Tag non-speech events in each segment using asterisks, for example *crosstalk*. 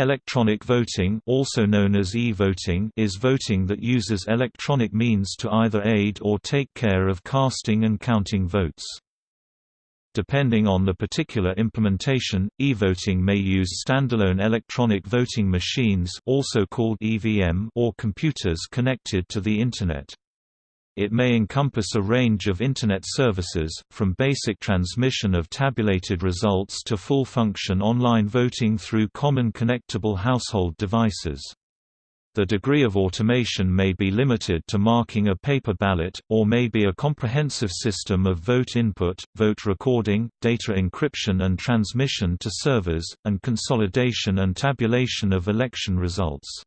Electronic voting also known as e-voting is voting that uses electronic means to either aid or take care of casting and counting votes. Depending on the particular implementation, e-voting may use standalone electronic voting machines also called EVM or computers connected to the Internet. It may encompass a range of Internet services, from basic transmission of tabulated results to full-function online voting through common connectable household devices. The degree of automation may be limited to marking a paper ballot, or may be a comprehensive system of vote input, vote recording, data encryption and transmission to servers, and consolidation and tabulation of election results.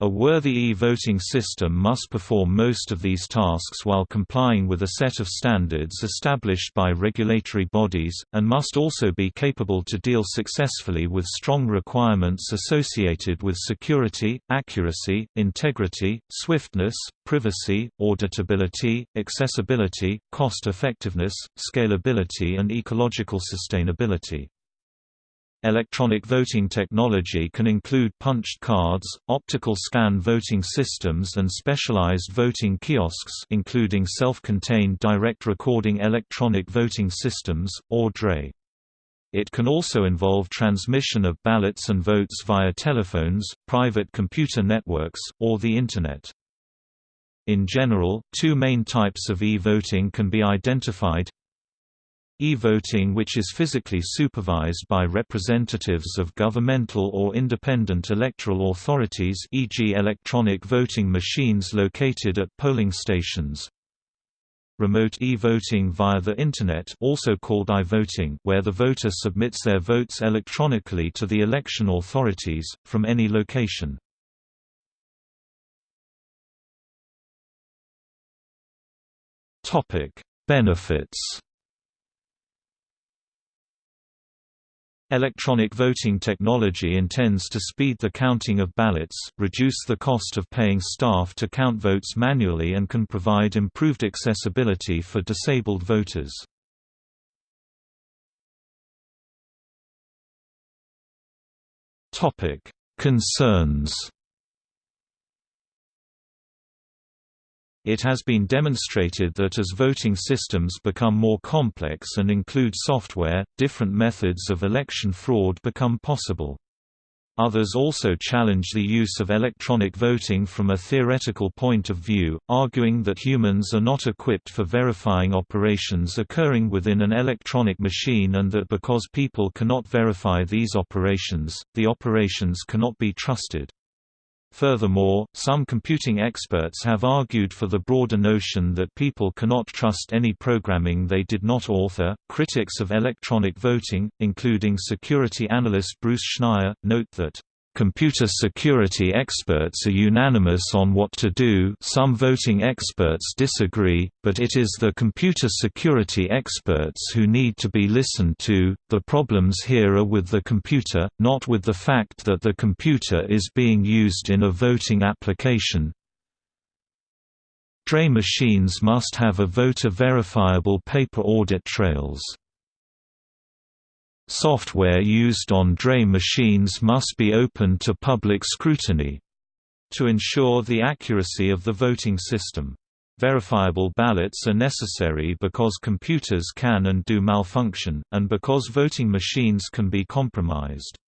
A worthy e-voting system must perform most of these tasks while complying with a set of standards established by regulatory bodies, and must also be capable to deal successfully with strong requirements associated with security, accuracy, integrity, swiftness, privacy, auditability, accessibility, cost-effectiveness, scalability and ecological sustainability. Electronic voting technology can include punched cards, optical scan voting systems and specialized voting kiosks including self-contained direct recording electronic voting systems, or DRE. It can also involve transmission of ballots and votes via telephones, private computer networks, or the Internet. In general, two main types of e-voting can be identified E-voting which is physically supervised by representatives of governmental or independent electoral authorities e.g. electronic voting machines located at polling stations. Remote e-voting via the Internet also called i-voting where the voter submits their votes electronically to the election authorities, from any location. Benefits Electronic voting technology intends to speed the counting of ballots, reduce the cost of paying staff to count votes manually and can provide improved accessibility for disabled voters. Concerns It has been demonstrated that as voting systems become more complex and include software, different methods of election fraud become possible. Others also challenge the use of electronic voting from a theoretical point of view, arguing that humans are not equipped for verifying operations occurring within an electronic machine and that because people cannot verify these operations, the operations cannot be trusted. Furthermore, some computing experts have argued for the broader notion that people cannot trust any programming they did not author. Critics of electronic voting, including security analyst Bruce Schneier, note that Computer security experts are unanimous on what to do some voting experts disagree, but it is the computer security experts who need to be listened to. The problems here are with the computer, not with the fact that the computer is being used in a voting application. DRE machines must have a voter-verifiable paper audit trails. Software used on DRE machines must be open to public scrutiny to ensure the accuracy of the voting system. Verifiable ballots are necessary because computers can and do malfunction, and because voting machines can be compromised.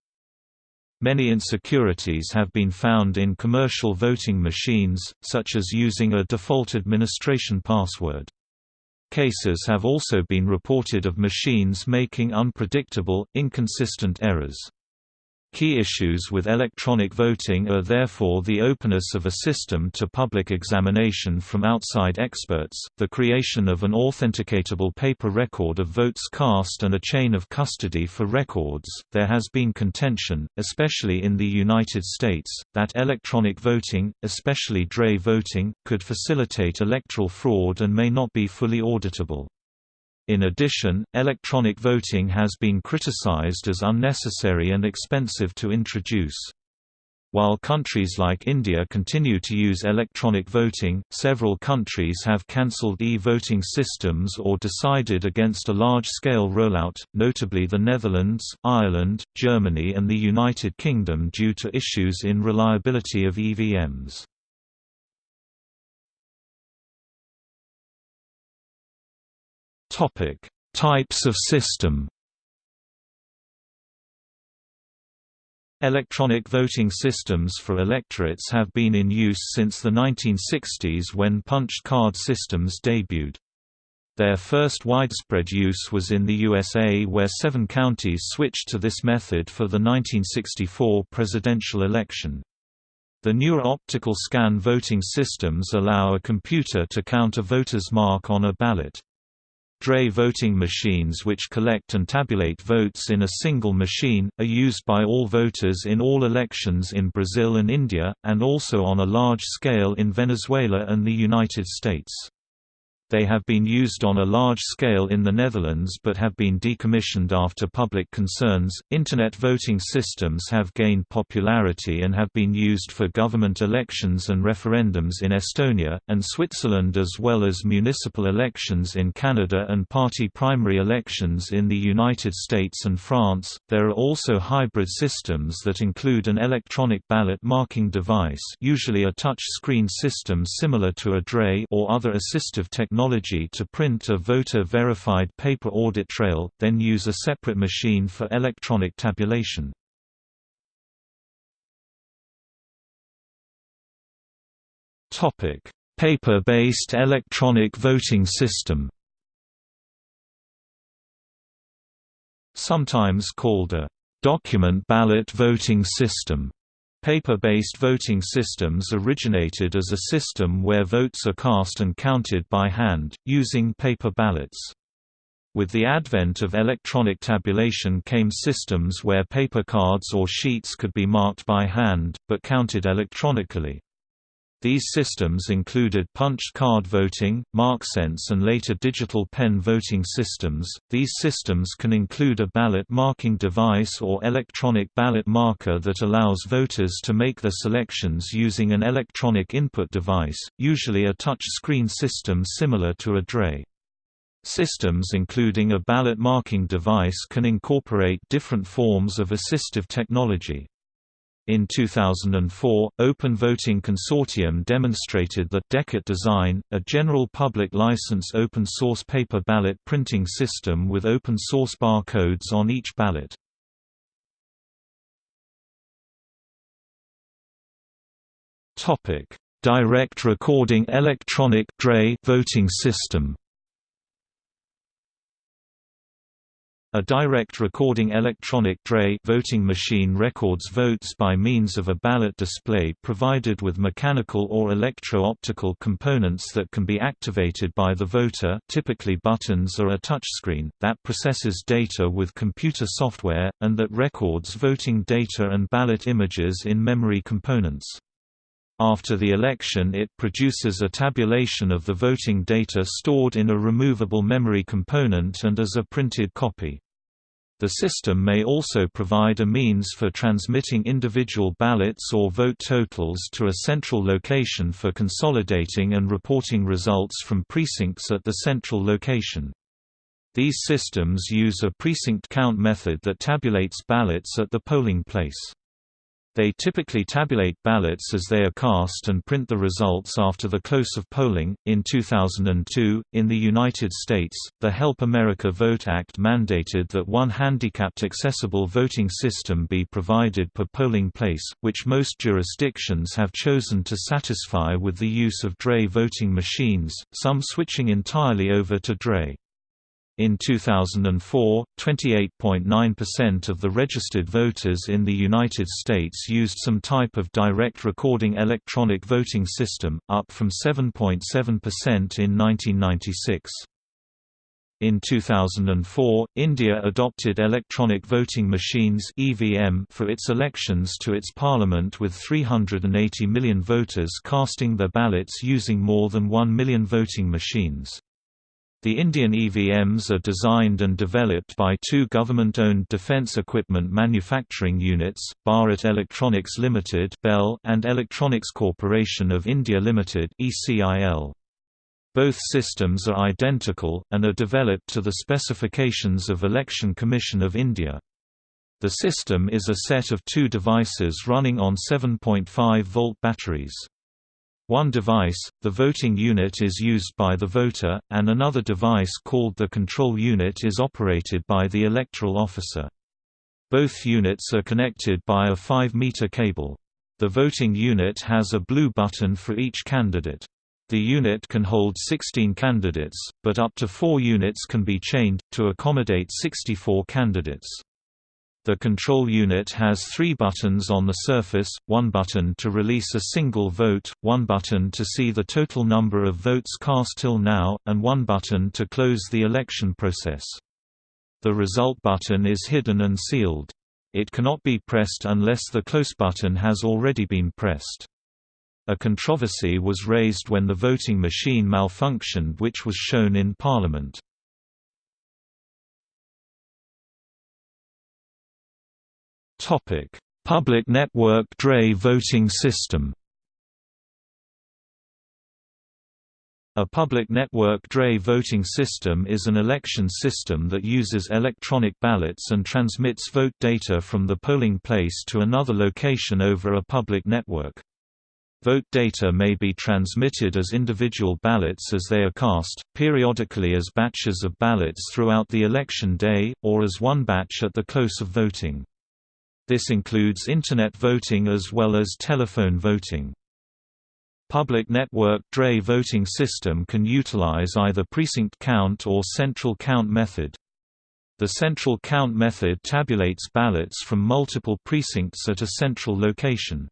Many insecurities have been found in commercial voting machines, such as using a default administration password. Cases have also been reported of machines making unpredictable, inconsistent errors. Key issues with electronic voting are therefore the openness of a system to public examination from outside experts, the creation of an authenticatable paper record of votes cast and a chain of custody for records. There has been contention, especially in the United States, that electronic voting, especially DRE voting, could facilitate electoral fraud and may not be fully auditable. In addition, electronic voting has been criticized as unnecessary and expensive to introduce. While countries like India continue to use electronic voting, several countries have cancelled e-voting systems or decided against a large-scale rollout, notably the Netherlands, Ireland, Germany and the United Kingdom due to issues in reliability of EVMs. Types of system Electronic voting systems for electorates have been in use since the 1960s when punched card systems debuted. Their first widespread use was in the USA where seven counties switched to this method for the 1964 presidential election. The newer optical scan voting systems allow a computer to count a voter's mark on a ballot. DRE voting machines which collect and tabulate votes in a single machine, are used by all voters in all elections in Brazil and India, and also on a large scale in Venezuela and the United States. They have been used on a large scale in the Netherlands but have been decommissioned after public concerns. Internet voting systems have gained popularity and have been used for government elections and referendums in Estonia and Switzerland as well as municipal elections in Canada and party primary elections in the United States and France. There are also hybrid systems that include an electronic ballot marking device, usually a touch screen system similar to a DRE or other assistive technology technology to print a voter-verified paper audit trail, then use a separate machine for electronic tabulation. Paper-based electronic voting system Sometimes called a document ballot voting system Paper-based voting systems originated as a system where votes are cast and counted by hand, using paper ballots. With the advent of electronic tabulation came systems where paper cards or sheets could be marked by hand, but counted electronically. These systems included punched card voting, MarkSense, and later digital pen voting systems. These systems can include a ballot marking device or electronic ballot marker that allows voters to make their selections using an electronic input device, usually a touch screen system similar to a DRE. Systems including a ballot marking device can incorporate different forms of assistive technology. In 2004, Open Voting Consortium demonstrated that Dechert Design, a general public license open-source paper ballot printing system with open-source barcodes on each ballot. Direct recording electronic DRE voting system A direct recording electronic DRE voting machine records votes by means of a ballot display provided with mechanical or electro-optical components that can be activated by the voter typically buttons or a touchscreen, that processes data with computer software, and that records voting data and ballot images in memory components. After the election it produces a tabulation of the voting data stored in a removable memory component and as a printed copy. The system may also provide a means for transmitting individual ballots or vote totals to a central location for consolidating and reporting results from precincts at the central location. These systems use a precinct count method that tabulates ballots at the polling place. They typically tabulate ballots as they are cast and print the results after the close of polling. In 2002, in the United States, the Help America Vote Act mandated that one handicapped accessible voting system be provided per polling place, which most jurisdictions have chosen to satisfy with the use of DRE voting machines, some switching entirely over to DRE. In 2004, 28.9% of the registered voters in the United States used some type of direct recording electronic voting system, up from 7.7% in 1996. In 2004, India adopted electronic voting machines (EVM) for its elections to its parliament with 380 million voters casting their ballots using more than 1 million voting machines. The Indian EVMs are designed and developed by two government-owned defence equipment manufacturing units, Bharat Electronics Limited *noise* and Electronics Corporation of India Limited (ECIL). Both systems are identical, and are developed to the specifications of Election Commission of India. The system is a set of two devices running on 7.5-volt batteries. One device, the voting unit is used by the voter, and another device called the control unit is operated by the electoral officer. Both units are connected by a 5-meter cable. The voting unit has a blue button for each candidate. The unit can hold 16 candidates, but up to 4 units can be chained, to accommodate 64 candidates. The control unit has three buttons on the surface, one button to release a single vote, one button to see the total number of votes cast till now, and one button to close the election process. The result button is hidden and sealed. It cannot be pressed unless the close button has already been pressed. A controversy was raised when the voting machine malfunctioned which was shown in Parliament. Topic: Public Network DRE voting system. A public network DRE voting system is an election system that uses electronic ballots and transmits vote data from the polling place to another location over a public network. Vote data may be transmitted as individual ballots as they are cast, periodically as batches of ballots throughout the election day, or as one batch at the close of voting. This includes Internet voting as well as telephone voting. Public network DRE voting system can utilize either precinct count or central count method. The central count method tabulates ballots from multiple precincts at a central location.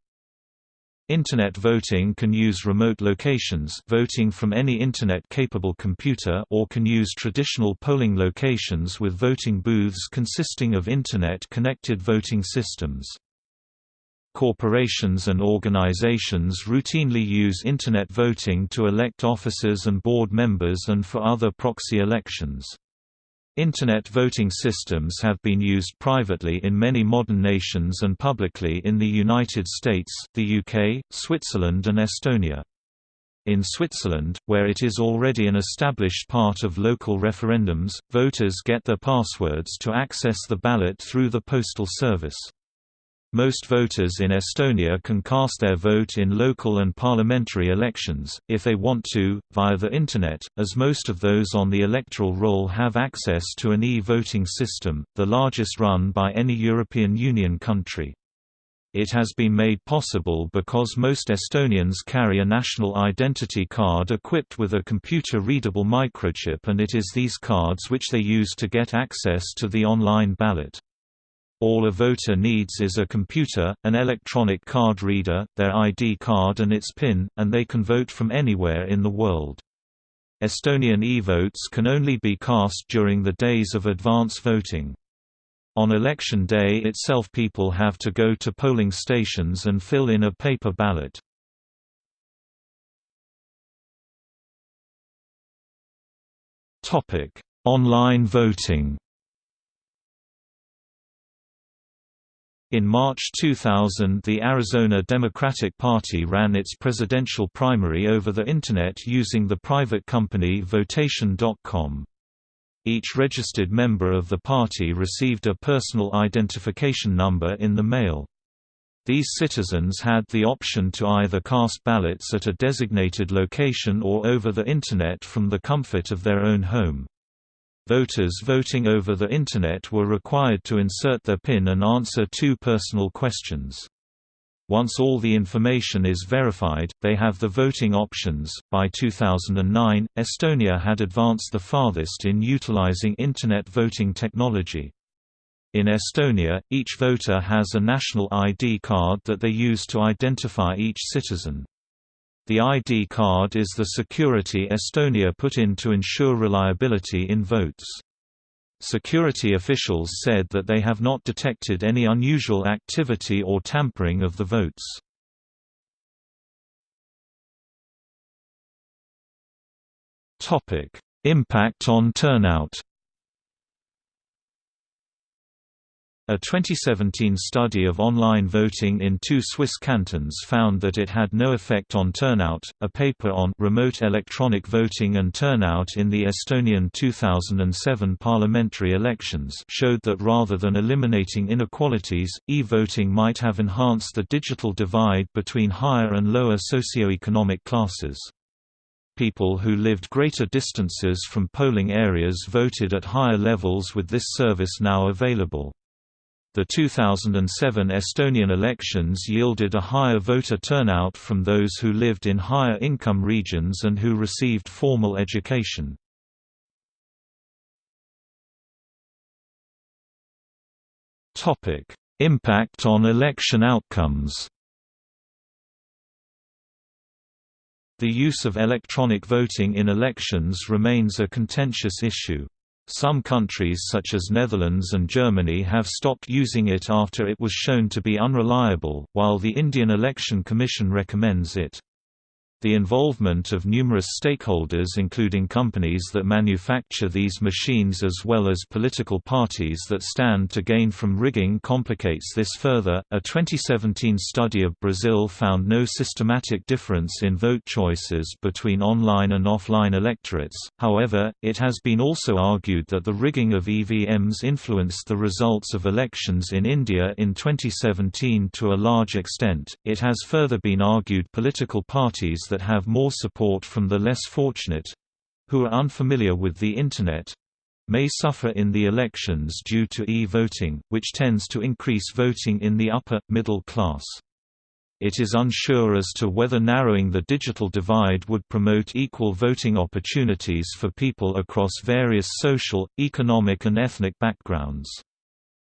Internet voting can use remote locations voting from any Internet-capable computer or can use traditional polling locations with voting booths consisting of Internet-connected voting systems. Corporations and organizations routinely use Internet voting to elect officers and board members and for other proxy elections. Internet voting systems have been used privately in many modern nations and publicly in the United States, the UK, Switzerland and Estonia. In Switzerland, where it is already an established part of local referendums, voters get their passwords to access the ballot through the postal service. Most voters in Estonia can cast their vote in local and parliamentary elections, if they want to, via the Internet, as most of those on the electoral roll have access to an e-voting system, the largest run by any European Union country. It has been made possible because most Estonians carry a national identity card equipped with a computer-readable microchip and it is these cards which they use to get access to the online ballot. All a voter needs is a computer, an electronic card reader, their ID card and its PIN, and they can vote from anywhere in the world. Estonian e-votes can only be cast during the days of advance voting. On election day itself people have to go to polling stations and fill in a paper ballot. Online voting In March 2000 the Arizona Democratic Party ran its presidential primary over the Internet using the private company Votation.com. Each registered member of the party received a personal identification number in the mail. These citizens had the option to either cast ballots at a designated location or over the Internet from the comfort of their own home. Voters voting over the Internet were required to insert their PIN and answer two personal questions. Once all the information is verified, they have the voting options. By 2009, Estonia had advanced the farthest in utilizing Internet voting technology. In Estonia, each voter has a national ID card that they use to identify each citizen. The ID card is the security Estonia put in to ensure reliability in votes. Security officials said that they have not detected any unusual activity or tampering of the votes. Impact on turnout A 2017 study of online voting in two Swiss cantons found that it had no effect on turnout. A paper on remote electronic voting and turnout in the Estonian 2007 parliamentary elections showed that rather than eliminating inequalities, e-voting might have enhanced the digital divide between higher and lower socioeconomic classes. People who lived greater distances from polling areas voted at higher levels with this service now available. The 2007 Estonian elections yielded a higher voter turnout from those who lived in higher income regions and who received formal education. Impact on election outcomes The use of electronic voting in elections remains a contentious issue. Some countries such as Netherlands and Germany have stopped using it after it was shown to be unreliable, while the Indian Election Commission recommends it. The involvement of numerous stakeholders including companies that manufacture these machines as well as political parties that stand to gain from rigging complicates this further. A 2017 study of Brazil found no systematic difference in vote choices between online and offline electorates. However, it has been also argued that the rigging of EVMs influenced the results of elections in India in 2017 to a large extent. It has further been argued political parties that have more support from the less fortunate who are unfamiliar with the Internet may suffer in the elections due to e-voting, which tends to increase voting in the upper, middle class. It is unsure as to whether narrowing the digital divide would promote equal voting opportunities for people across various social, economic and ethnic backgrounds.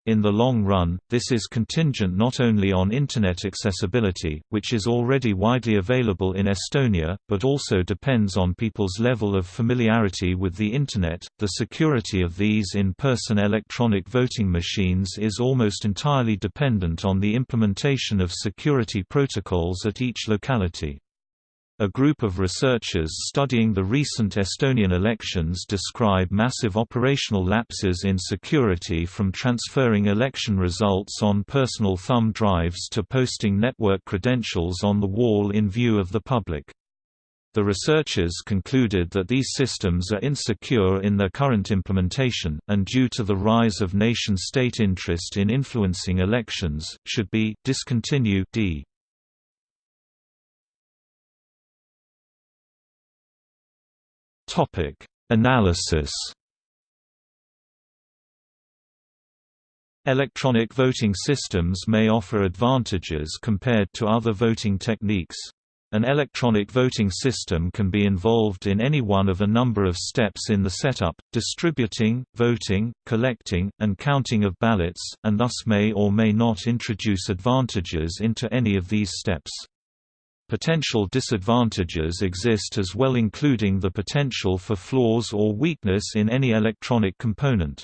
In the long run, this is contingent not only on Internet accessibility, which is already widely available in Estonia, but also depends on people's level of familiarity with the Internet. The security of these in person electronic voting machines is almost entirely dependent on the implementation of security protocols at each locality. A group of researchers studying the recent Estonian elections describe massive operational lapses in security from transferring election results on personal thumb drives to posting network credentials on the wall in view of the public. The researchers concluded that these systems are insecure in their current implementation, and due to the rise of nation-state interest in influencing elections, should be discontinued. d. Topic: Analysis. Electronic voting systems may offer advantages compared to other voting techniques. An electronic voting system can be involved in any one of a number of steps in the setup, distributing, voting, collecting, and counting of ballots, and thus may or may not introduce advantages into any of these steps. Potential disadvantages exist as well including the potential for flaws or weakness in any electronic component.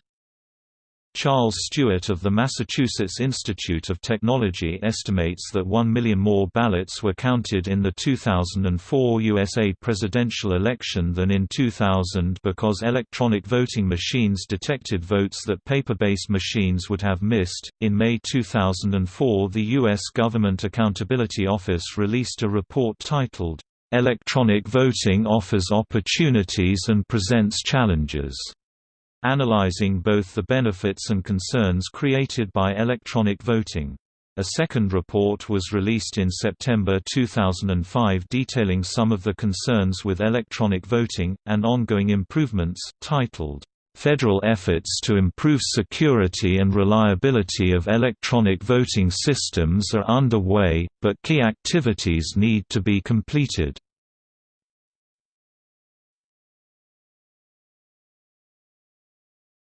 Charles Stewart of the Massachusetts Institute of Technology estimates that 1 million more ballots were counted in the 2004 USA presidential election than in 2000 because electronic voting machines detected votes that paper based machines would have missed. In May 2004, the U.S. Government Accountability Office released a report titled, Electronic Voting Offers Opportunities and Presents Challenges analyzing both the benefits and concerns created by electronic voting. A second report was released in September 2005 detailing some of the concerns with electronic voting, and ongoing improvements, titled, "...federal efforts to improve security and reliability of electronic voting systems are underway, but key activities need to be completed."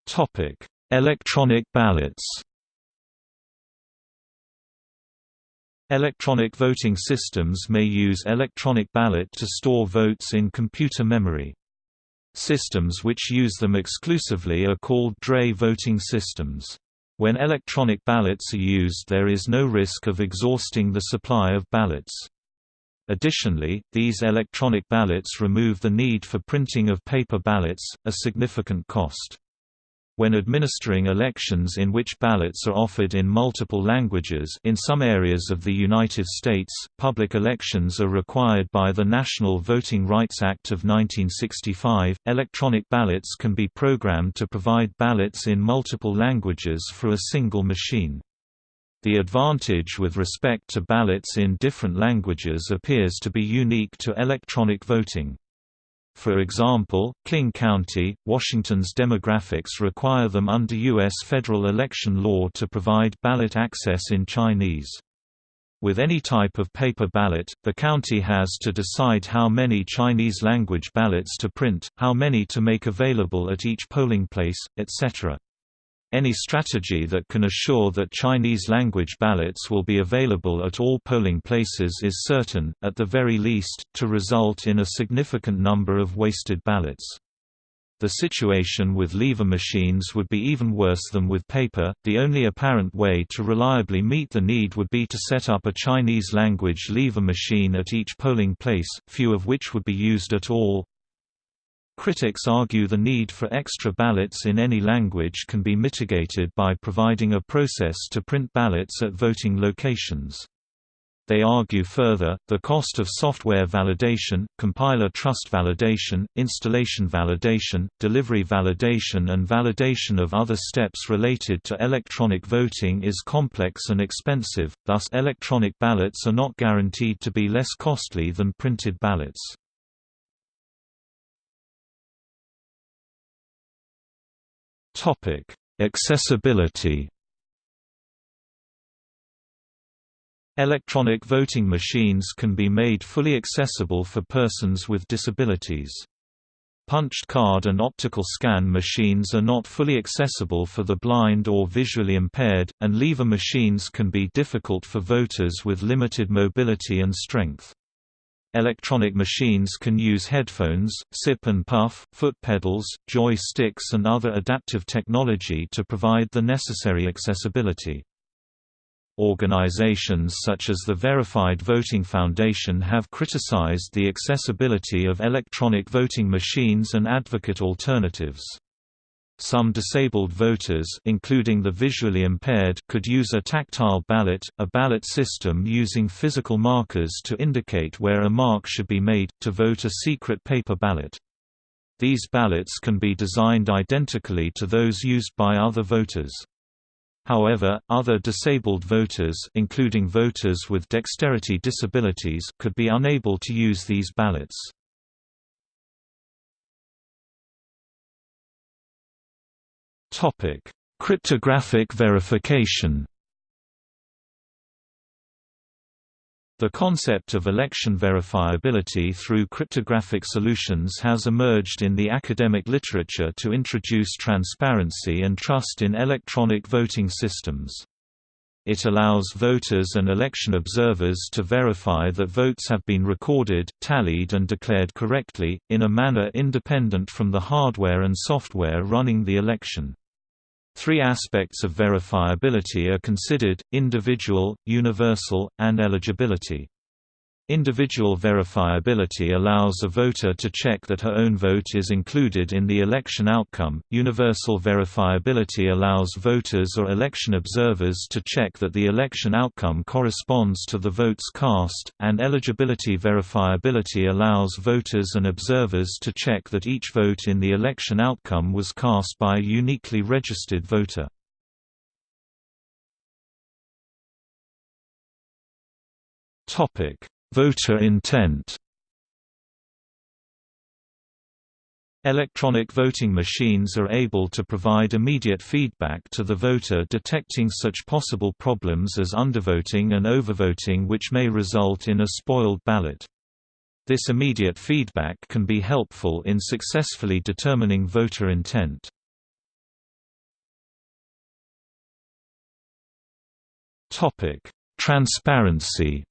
Topic: Electronic ballots. Electronic voting systems may use electronic ballot to store votes in computer memory. Systems which use them exclusively are called DRE voting systems. When electronic ballots are used there is no risk of exhausting the supply of ballots. Additionally, these electronic ballots remove the need for printing of paper ballots, a significant cost. When administering elections in which ballots are offered in multiple languages in some areas of the United States, public elections are required by the National Voting Rights Act of 1965. Electronic ballots can be programmed to provide ballots in multiple languages for a single machine. The advantage with respect to ballots in different languages appears to be unique to electronic voting. For example, King County, Washington's demographics require them under U.S. federal election law to provide ballot access in Chinese. With any type of paper ballot, the county has to decide how many Chinese-language ballots to print, how many to make available at each polling place, etc. Any strategy that can assure that Chinese-language ballots will be available at all polling places is certain, at the very least, to result in a significant number of wasted ballots. The situation with lever machines would be even worse than with paper. The only apparent way to reliably meet the need would be to set up a Chinese language lever machine at each polling place, few of which would be used at all. Critics argue the need for extra ballots in any language can be mitigated by providing a process to print ballots at voting locations. They argue further, the cost of software validation, compiler trust validation, installation validation, delivery validation and validation of other steps related to electronic voting is complex and expensive, thus electronic ballots are not guaranteed to be less costly than printed ballots. Topic: Accessibility. Electronic voting machines can be made fully accessible for persons with disabilities. Punched card and optical scan machines are not fully accessible for the blind or visually impaired, and lever machines can be difficult for voters with limited mobility and strength. Electronic machines can use headphones, sip and puff, foot pedals, joy sticks and other adaptive technology to provide the necessary accessibility. Organizations such as the Verified Voting Foundation have criticized the accessibility of electronic voting machines and advocate alternatives. Some disabled voters including the visually impaired could use a tactile ballot, a ballot system using physical markers to indicate where a mark should be made, to vote a secret paper ballot. These ballots can be designed identically to those used by other voters. However, other disabled voters including voters with dexterity disabilities could be unable to use these ballots. Topic: Cryptographic verification. The concept of election verifiability through cryptographic solutions has emerged in the academic literature to introduce transparency and trust in electronic voting systems. It allows voters and election observers to verify that votes have been recorded, tallied and declared correctly, in a manner independent from the hardware and software running the election. Three aspects of verifiability are considered, individual, universal, and eligibility. Individual verifiability allows a voter to check that her own vote is included in the election outcome. Universal verifiability allows voters or election observers to check that the election outcome corresponds to the votes cast, and eligibility verifiability allows voters and observers to check that each vote in the election outcome was cast by a uniquely registered voter. Topic Voter intent Electronic voting machines are able to provide immediate feedback to the voter detecting such possible problems as undervoting and overvoting which may result in a spoiled ballot. This immediate feedback can be helpful in successfully determining voter intent. Transparency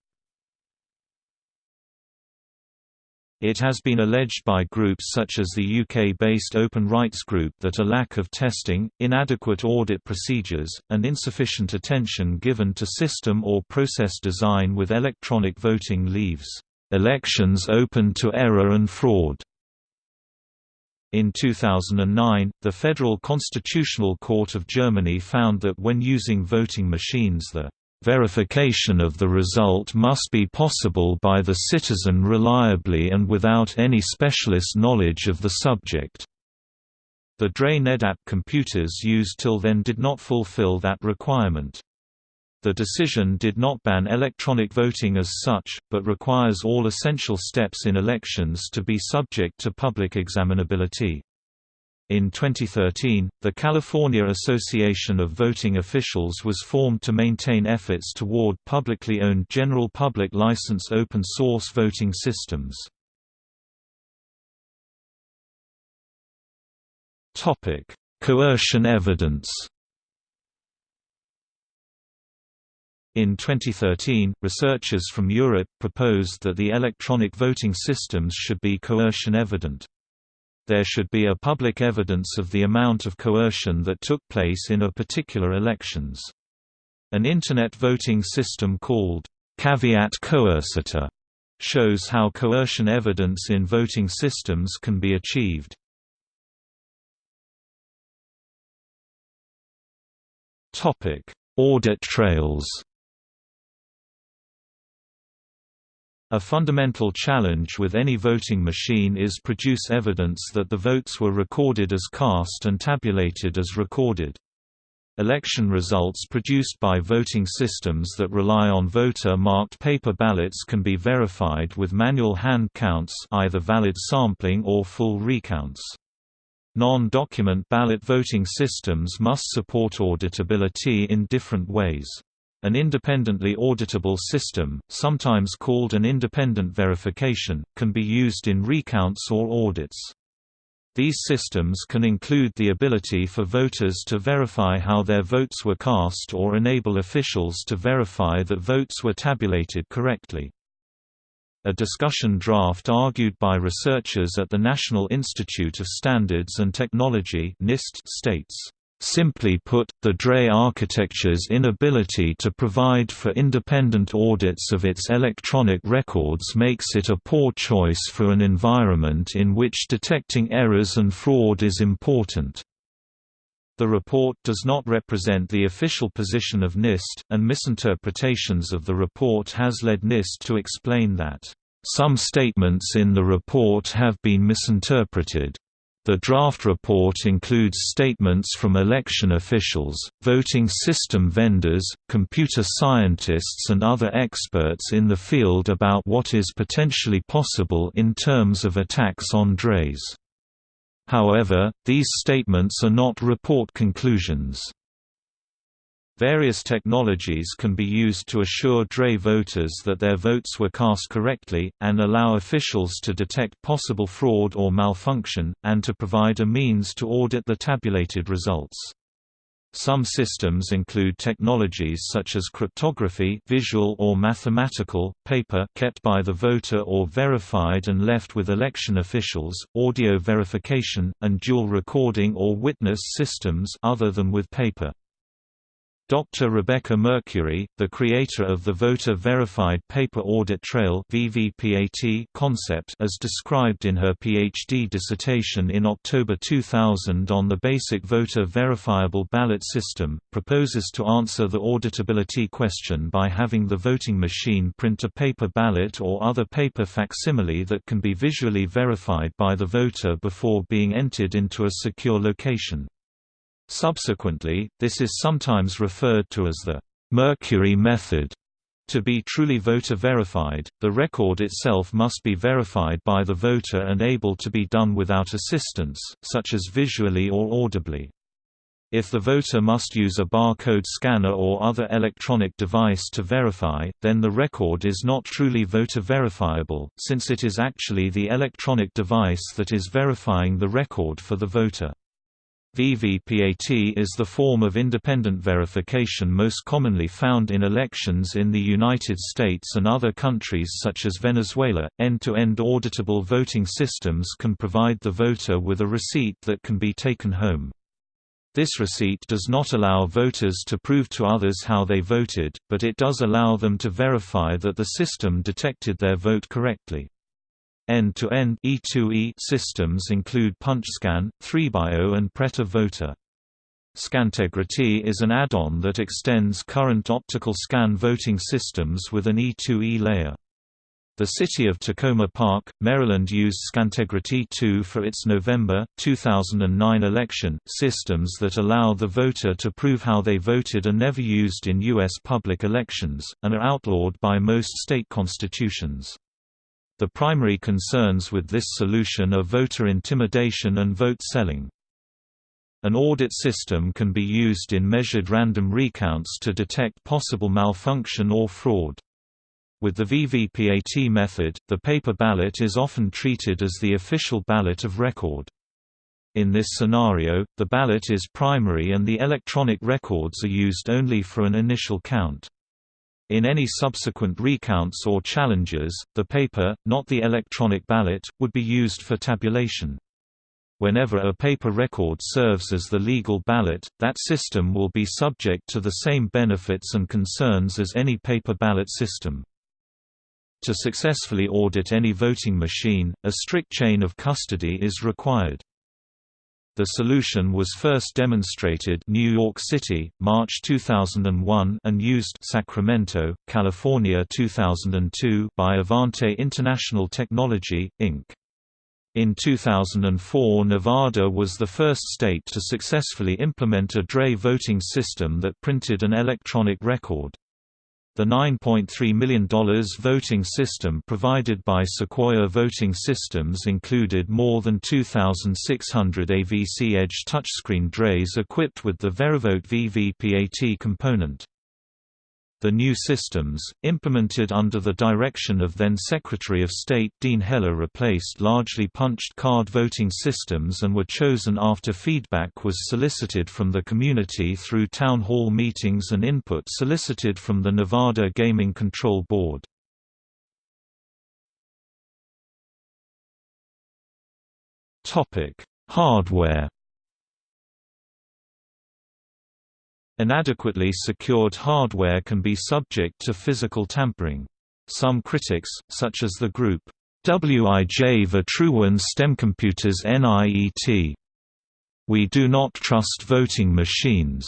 It has been alleged by groups such as the UK-based Open Rights Group that a lack of testing, inadequate audit procedures, and insufficient attention given to system or process design with electronic voting leaves elections open to error and fraud. In 2009, the Federal Constitutional Court of Germany found that when using voting machines the verification of the result must be possible by the citizen reliably and without any specialist knowledge of the subject. The DRE NEDAP computers used till then did not fulfill that requirement. The decision did not ban electronic voting as such, but requires all essential steps in elections to be subject to public examinability. In 2013, the California Association of Voting Officials was formed to maintain efforts toward publicly owned general public license open source voting systems. Topic: Coercion evidence In 2013, researchers from Europe proposed that the electronic voting systems should be coercion evident. There should be a public evidence of the amount of coercion that took place in a particular elections. An Internet voting system called Caveat Coercitor shows how coercion evidence in voting systems can be achieved. Audit trails A fundamental challenge with any voting machine is produce evidence that the votes were recorded as cast and tabulated as recorded. Election results produced by voting systems that rely on voter-marked paper ballots can be verified with manual hand counts either valid sampling or full recounts. Non-document ballot voting systems must support auditability in different ways. An independently auditable system, sometimes called an independent verification, can be used in recounts or audits. These systems can include the ability for voters to verify how their votes were cast or enable officials to verify that votes were tabulated correctly. A discussion draft argued by researchers at the National Institute of Standards and Technology NIST states Simply put, the DRE architecture's inability to provide for independent audits of its electronic records makes it a poor choice for an environment in which detecting errors and fraud is important. The report does not represent the official position of NIST, and misinterpretations of the report has led NIST to explain that, "...some statements in the report have been misinterpreted." The draft report includes statements from election officials, voting system vendors, computer scientists and other experts in the field about what is potentially possible in terms of attacks on DREs. However, these statements are not report conclusions. Various technologies can be used to assure DRE voters that their votes were cast correctly, and allow officials to detect possible fraud or malfunction, and to provide a means to audit the tabulated results. Some systems include technologies such as cryptography visual or mathematical, paper kept by the voter or verified and left with election officials, audio verification, and dual recording or witness systems other than with paper. Dr. Rebecca Mercuri, the creator of the Voter Verified Paper Audit Trail concept as described in her PhD dissertation in October 2000 on the basic voter verifiable ballot system, proposes to answer the auditability question by having the voting machine print a paper ballot or other paper facsimile that can be visually verified by the voter before being entered into a secure location. Subsequently, this is sometimes referred to as the Mercuri method. To be truly voter verified, the record itself must be verified by the voter and able to be done without assistance, such as visually or audibly. If the voter must use a barcode scanner or other electronic device to verify, then the record is not truly voter verifiable, since it is actually the electronic device that is verifying the record for the voter. VVPAT is the form of independent verification most commonly found in elections in the United States and other countries such as Venezuela. End-to-end -end auditable voting systems can provide the voter with a receipt that can be taken home. This receipt does not allow voters to prove to others how they voted, but it does allow them to verify that the system detected their vote correctly. End-to-end E2E systems include PunchScan, 3BIO and Prêt à Voter. Scantegrity is an add-on that extends current optical scan voting systems with an E2E layer. The city of Takoma Park, Maryland used Scantegrity 2 for its November, 2009 election. Systems that allow the voter to prove how they voted are never used in U.S. public elections, and are outlawed by most state constitutions. The primary concerns with this solution are voter intimidation and vote selling. An audit system can be used in measured random recounts to detect possible malfunction or fraud. With the VVPAT method, the paper ballot is often treated as the official ballot of record. In this scenario, the ballot is primary and the electronic records are used only for an initial count. In any subsequent recounts or challenges, the paper, not the electronic ballot, would be used for tabulation. Whenever a paper record serves as the legal ballot, that system will be subject to the same benefits and concerns as any paper ballot system. To successfully audit any voting machine, a strict chain of custody is required. The solution was first demonstrated New York City, March 2001 and used Sacramento, California 2002 by Avante International Technology, Inc. In 2004 Nevada was the first state to successfully implement a DRE voting system that printed an electronic record. The $9.3 million voting system provided by Sequoia Voting Systems included more than 2,600 AVC Edge touchscreen DREs equipped with the Verivote VVPAT component. The new systems, implemented under the direction of then Secretary of State Dean Heller replaced largely punched card voting systems and were chosen after feedback was solicited from the community through town hall meetings and input solicited from the Nevada Gaming Control Board. Hardware Inadequately secured hardware can be subject to physical tampering. Some critics, such as the group WIJ Vertrouwen Stemcomputers NIET. We do not trust voting machines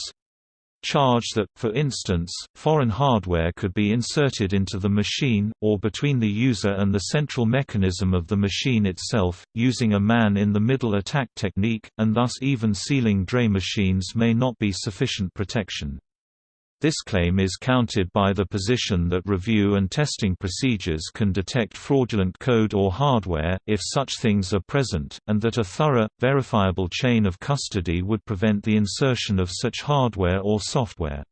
charge that, for instance, foreign hardware could be inserted into the machine, or between the user and the central mechanism of the machine itself, using a man-in-the-middle attack technique, and thus even sealing DRE machines may not be sufficient protection. This claim is countered by the position that review and testing procedures can detect fraudulent code or hardware, if such things are present, and that a thorough, verifiable chain of custody would prevent the insertion of such hardware or software.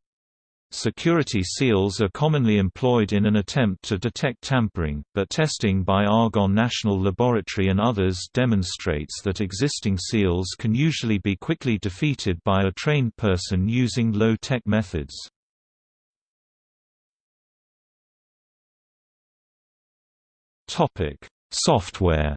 Security seals are commonly employed in an attempt to detect tampering, but testing by Argonne National Laboratory and others demonstrates that existing seals can usually be quickly defeated by a trained person using low-tech methods. Topic: Software.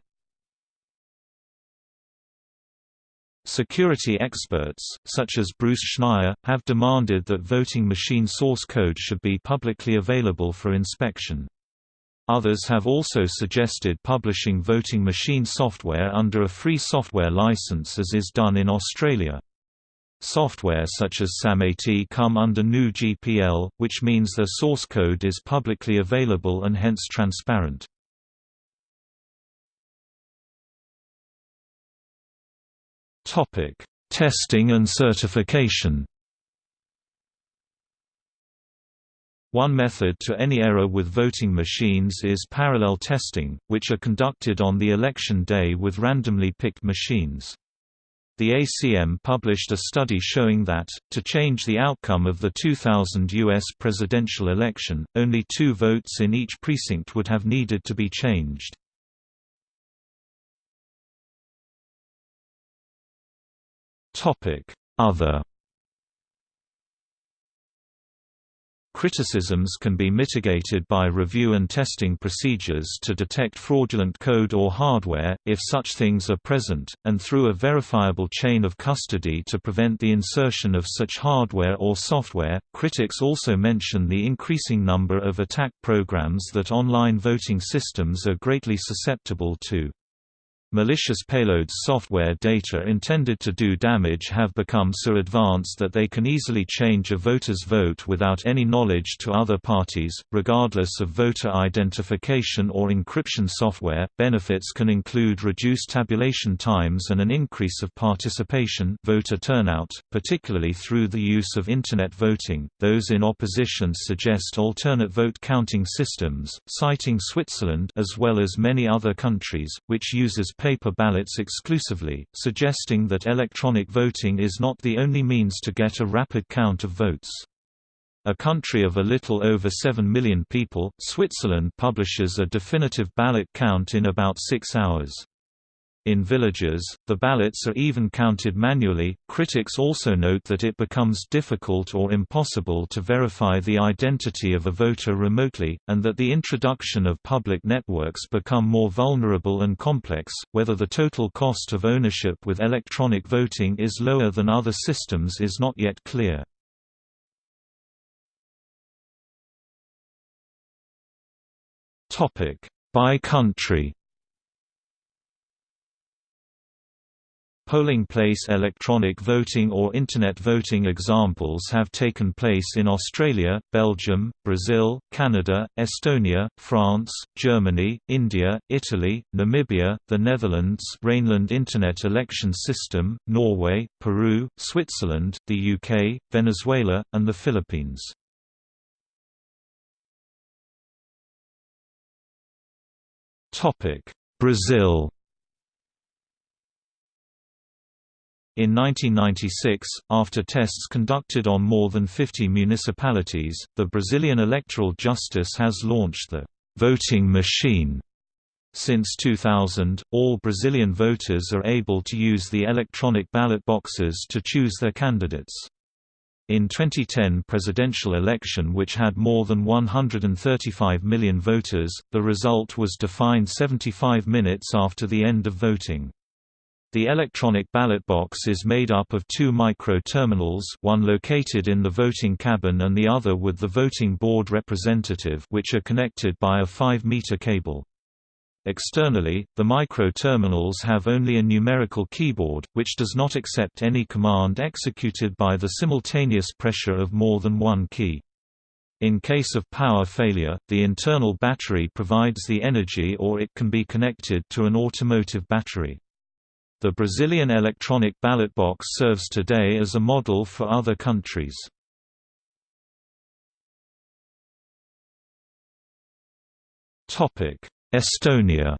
Security experts, such as Bruce Schneier, have demanded that voting machine source code should be publicly available for inspection. Others have also suggested publishing voting machine software under a free software license as is done in Australia. Software such as SAMAT come under GNU GPL, which means their source code is publicly available and hence transparent. Topic: Testing and certification. One method to any error with voting machines is parallel testing, which are conducted on the election day with randomly picked machines. The ACM published a study showing that, to change the outcome of the 2000 U.S. presidential election, only two votes in each precinct would have needed to be changed. Other Criticisms can be mitigated by review and testing procedures to detect fraudulent code or hardware, if such things are present, and through a verifiable chain of custody to prevent the insertion of such hardware or software. Critics also mention the increasing number of attack programs that online voting systems are greatly susceptible to. Malicious payloads software data intended to do damage have become so advanced that they can easily change a voter's vote without any knowledge to other parties, regardless of voter identification or encryption software. Benefits can include reduced tabulation times and an increase of participation, voter turnout, particularly through the use of internet voting. Those in opposition suggest alternate vote counting systems, citing Switzerland as well as many other countries, which uses paper ballots exclusively, suggesting that electronic voting is not the only means to get a rapid count of votes. A country of a little over 7 million people, Switzerland publishes a definitive ballot count in about six hours. In villages, the ballots are even counted manually. Critics also note that it becomes difficult or impossible to verify the identity of a voter remotely, and that the introduction of public networks become more vulnerable and complex. Whether the total cost of ownership with electronic voting is lower than other systems is not yet clear. Topic: By country. Polling place electronic voting or Internet voting examples have taken place in Australia, Belgium, Brazil, Canada, Estonia, France, Germany, India, Italy, Namibia, the Netherlands Rijnland Internet Election System, Norway, Peru, Switzerland, the UK, Venezuela, and the Philippines. Brazil In 1996, after tests conducted on more than 50 municipalities, the Brazilian Electoral Justice has launched the voting machine. Since 2000, all Brazilian voters are able to use the electronic ballot boxes to choose their candidates. In 2010 presidential election which had more than 135 million voters, the result was defined 75 minutes after the end of voting. The electronic ballot box is made up of two micro-terminals one located in the voting cabin and the other with the voting board representative which are connected by a 5-meter cable. Externally, the micro-terminals have only a numerical keyboard, which does not accept any command executed by the simultaneous pressure of more than one key. In case of power failure, the internal battery provides the energy or it can be connected to an automotive battery. The Brazilian electronic ballot box serves today as a model for other countries. Estonia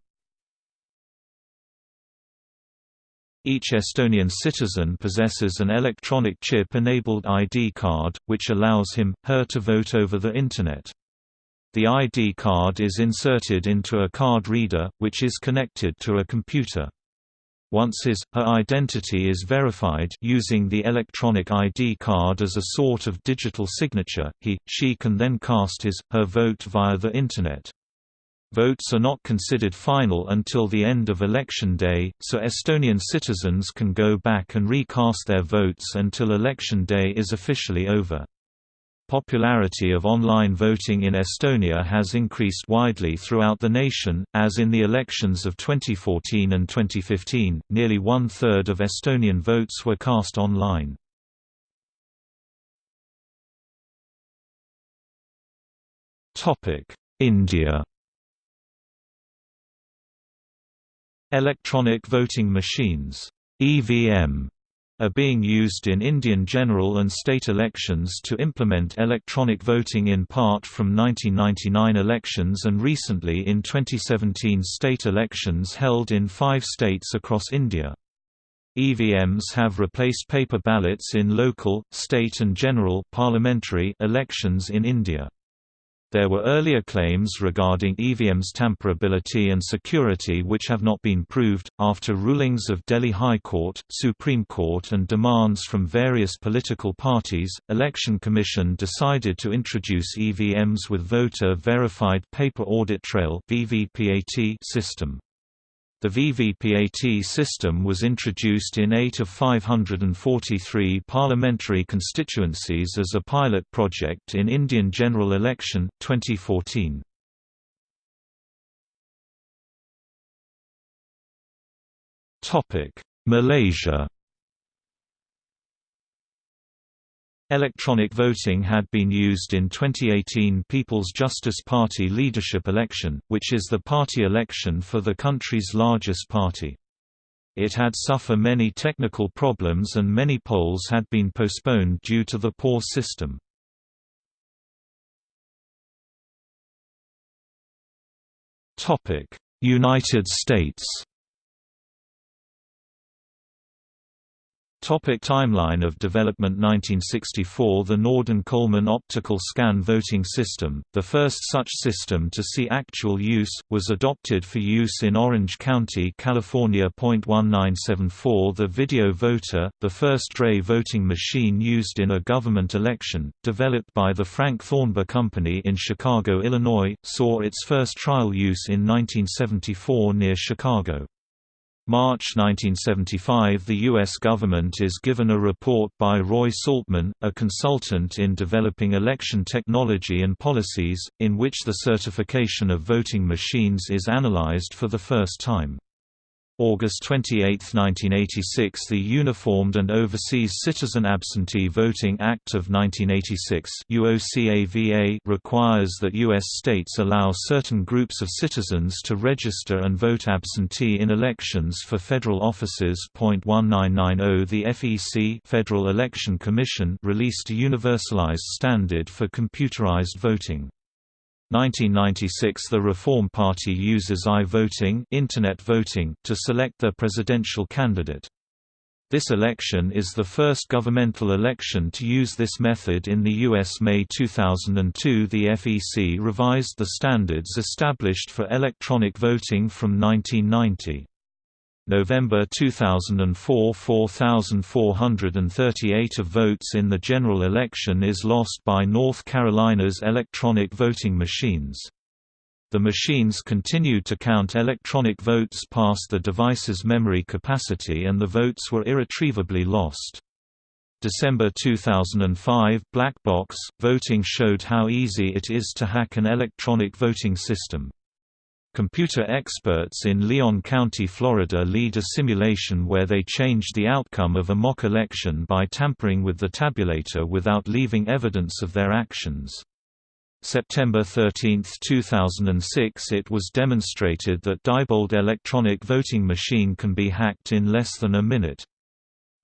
Each Estonian citizen possesses an electronic chip-enabled ID card, which allows him, her to vote over the Internet. The ID card is inserted into a card reader, which is connected to a computer. Once his, her identity is verified using the electronic ID card as a sort of digital signature, he, she can then cast his, her vote via the Internet. Votes are not considered final until the end of election day, so Estonian citizens can go back and recast their votes until election day is officially over. Popularity of online voting in Estonia has increased widely throughout the nation, as in the elections of 2014 and 2015, nearly one-third of Estonian votes were cast online. India Electronic voting machines EVM are being used in Indian general and state elections to implement electronic voting in part from 1999 elections and recently in 2017 state elections held in five states across India. EVMs have replaced paper ballots in local, state and general parliamentary elections in India. There were earlier claims regarding EVM's tamperability and security which have not been proved. After rulings of Delhi High Court, Supreme Court, and demands from various political parties, Election Commission decided to introduce EVMs with voter verified paper audit trail (VVPAT) system. The VVPAT system was introduced in 8 of 543 parliamentary constituencies as a pilot project in Indian general election, 2014. Malaysia Electronic voting had been used in 2018 People's Justice Party leadership election, which is the party election for the country's largest party. It had suffer many technical problems and many polls had been postponed due to the poor system. United States Topic timeline of development 1964 The Norden-Coleman optical scan voting system, the first such system to see actual use, was adopted for use in Orange County, California. 1974 The video voter, the first DRE voting machine used in a government election, developed by the Frank Thornber Company in Chicago, Illinois, saw its first trial use in 1974 near Chicago. March 1975 The U.S. government is given a report by Roy Saltman, a consultant in developing election technology and policies, in which the certification of voting machines is analyzed for the first time. August 28, 1986 The Uniformed and Overseas Citizen Absentee Voting Act of 1986 UOCAVA requires that U.S. states allow certain groups of citizens to register and vote absentee in elections for federal offices. 1990 The FEC Federal Election Commission released a universalized standard for computerized voting. 1996 The Reform Party uses i-voting internet voting to select their presidential candidate. This election is the first governmental election to use this method in the U.S. May 2002 The FEC revised the standards established for electronic voting from 1990. November 2004 4,438 of votes in the general election is lost by North Carolina's electronic voting machines. The machines continued to count electronic votes past the device's memory capacity and the votes were irretrievably lost. December 2005 Black Box voting showed how easy it is to hack an electronic voting system. Computer experts in Leon County, Florida lead a simulation where they changed the outcome of a mock election by tampering with the tabulator without leaving evidence of their actions. September 13, 2006 It was demonstrated that Diebold electronic voting machine can be hacked in less than a minute.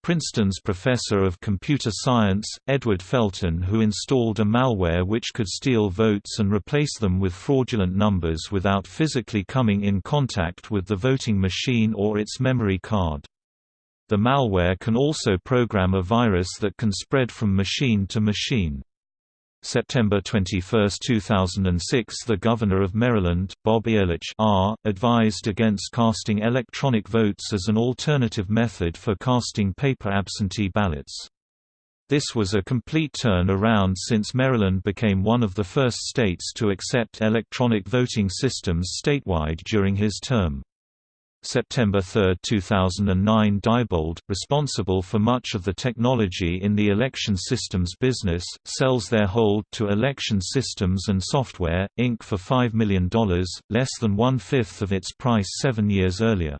Princeton's professor of computer science, Edward Felten who installed a malware which could steal votes and replace them with fraudulent numbers without physically coming in contact with the voting machine or its memory card. The malware can also program a virus that can spread from machine to machine. September 21, 2006 The Governor of Maryland, Bob Ehrlich R., advised against casting electronic votes as an alternative method for casting paper absentee ballots. This was a complete turn around since Maryland became one of the first states to accept electronic voting systems statewide during his term. September 3, 2009 Diebold, responsible for much of the technology in the election systems business, sells their hold to Election Systems and Software, Inc. for $5 million, less than one-fifth of its price seven years earlier.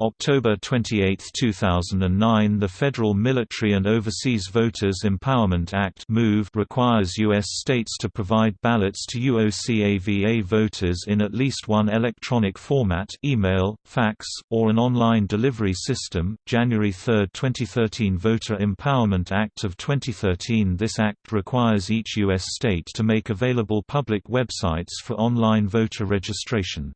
October 28, 2009 The Federal Military and Overseas Voters Empowerment Act requires U.S. states to provide ballots to UOCAVA voters in at least one electronic format email, fax, or an online delivery system. January 3, 2013 Voter Empowerment Act of 2013 This act requires each U.S. state to make available public websites for online voter registration.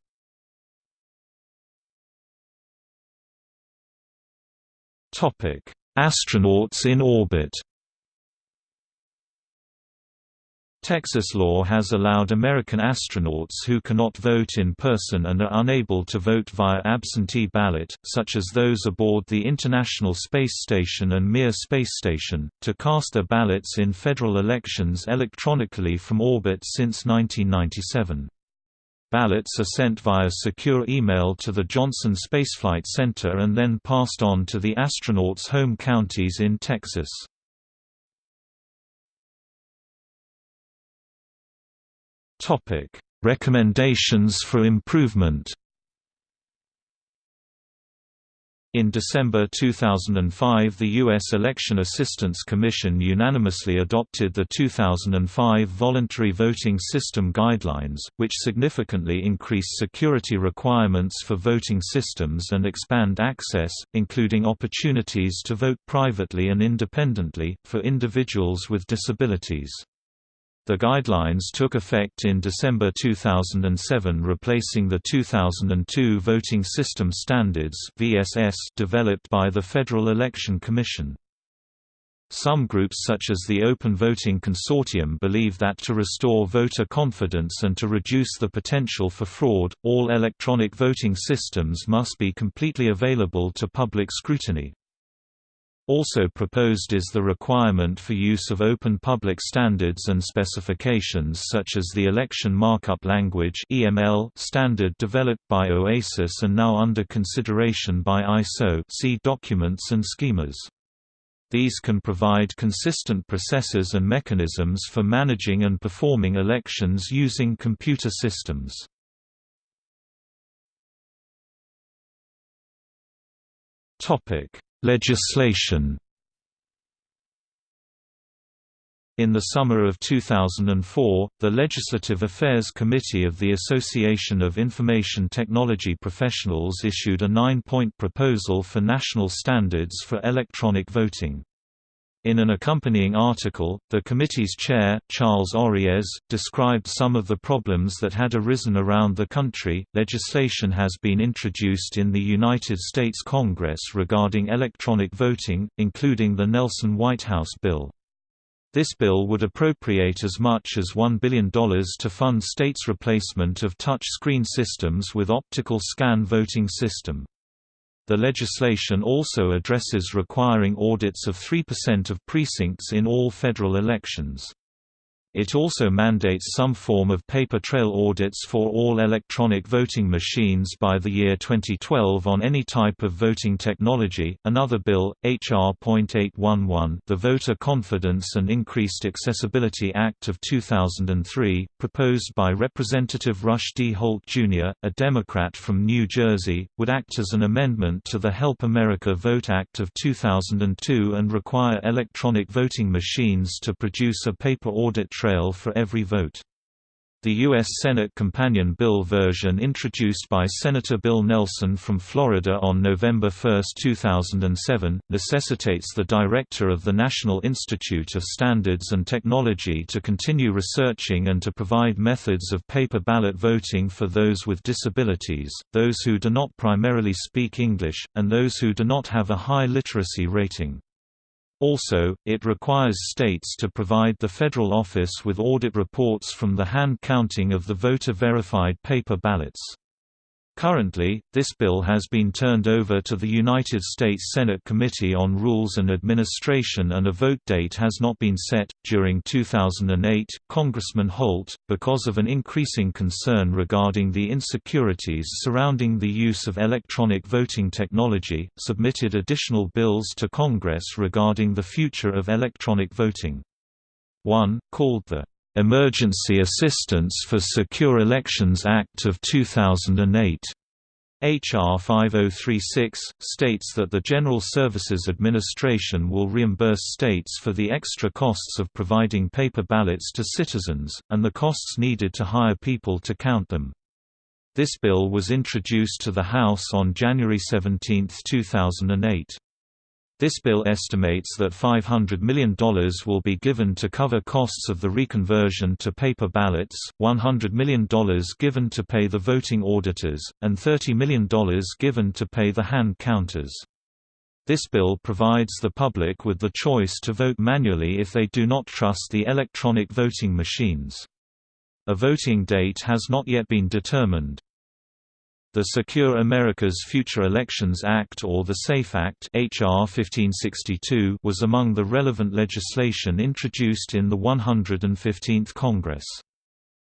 Topic: Astronauts in orbit. Texas law has allowed American astronauts who cannot vote in person and are unable to vote via absentee ballot, such as those aboard the International Space Station and Mir Space Station, to cast their ballots in federal elections electronically from orbit since 1997. Ballots are sent via secure email to the Johnson Spaceflight Center and then passed on to the astronauts' home counties in Texas. Topic: Recommendations for improvement. In December 2005 the U.S. Election Assistance Commission unanimously adopted the 2005 Voluntary Voting System Guidelines, which significantly increase security requirements for voting systems and expand access, including opportunities to vote privately and independently, for individuals with disabilities. The guidelines took effect in December 2007 replacing the 2002 Voting System Standards VSS developed by the Federal Election Commission. Some groups such as the Open Voting Consortium believe that to restore voter confidence and to reduce the potential for fraud, all electronic voting systems must be completely available to public scrutiny. Also proposed is the requirement for use of open public standards and specifications such as the Election Markup Language standard developed by OASIS and now under consideration by ISO see documents and schemas. These can provide consistent processes and mechanisms for managing and performing elections using computer systems. Topic Legislation In the summer of 2004, the Legislative Affairs Committee of the Association of Information Technology Professionals issued a nine-point proposal for national standards for electronic voting. In an accompanying article, the committee's chair, Charles Oriez, described some of the problems that had arisen around the country. Legislation has been introduced in the United States Congress regarding electronic voting, including the Nelson Whitehouse bill. This bill would appropriate as much as $1 billion to fund states' replacement of touch screen systems with optical scan voting system. The legislation also addresses requiring audits of 3% of precincts in all federal elections. It also mandates some form of paper trail audits for all electronic voting machines by the year 2012 on any type of voting technology. Another bill, H.R.811, the Voter Confidence and Increased Accessibility Act of 2003, proposed by Representative Rush D. Holt Jr., a Democrat from New Jersey, would act as an amendment to the Help America Vote Act of 2002 and require electronic voting machines to produce a paper audit trail for every vote. The U.S. Senate companion bill version introduced by Senator Bill Nelson from Florida on November 1, 2007, necessitates the director of the National Institute of Standards and Technology to continue researching and to provide methods of paper ballot voting for those with disabilities, those who do not primarily speak English, and those who do not have a high literacy rating. Also, it requires states to provide the federal office with audit reports from the hand counting of the voter-verified paper ballots. Currently, this bill has been turned over to the United States Senate Committee on Rules and Administration and a vote date has not been set. During 2008, Congressman Holt, because of an increasing concern regarding the insecurities surrounding the use of electronic voting technology, submitted additional bills to Congress regarding the future of electronic voting. One, called the Emergency Assistance for Secure Elections Act of 2008. H.R. 5036, states that the General Services Administration will reimburse states for the extra costs of providing paper ballots to citizens, and the costs needed to hire people to count them. This bill was introduced to the House on January 17, 2008. This bill estimates that $500 million will be given to cover costs of the reconversion to paper ballots, $100 million given to pay the voting auditors, and $30 million given to pay the hand counters. This bill provides the public with the choice to vote manually if they do not trust the electronic voting machines. A voting date has not yet been determined. The Secure America's Future Elections Act or the SAFE Act HR 1562 was among the relevant legislation introduced in the 115th Congress.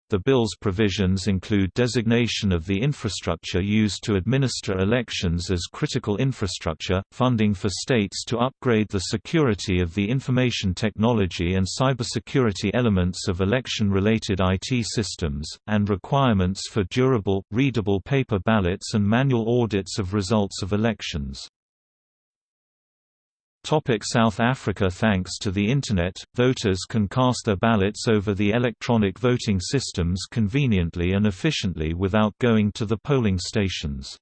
The bill's provisions include designation of the infrastructure used to administer elections as critical infrastructure, funding for states to upgrade the security of the information technology and cybersecurity elements of election-related IT systems, and requirements for durable, readable paper ballots and manual audits of results of elections. Topic South Africa Thanks to the Internet, voters can cast their ballots over the electronic voting systems conveniently and efficiently without going to the polling stations.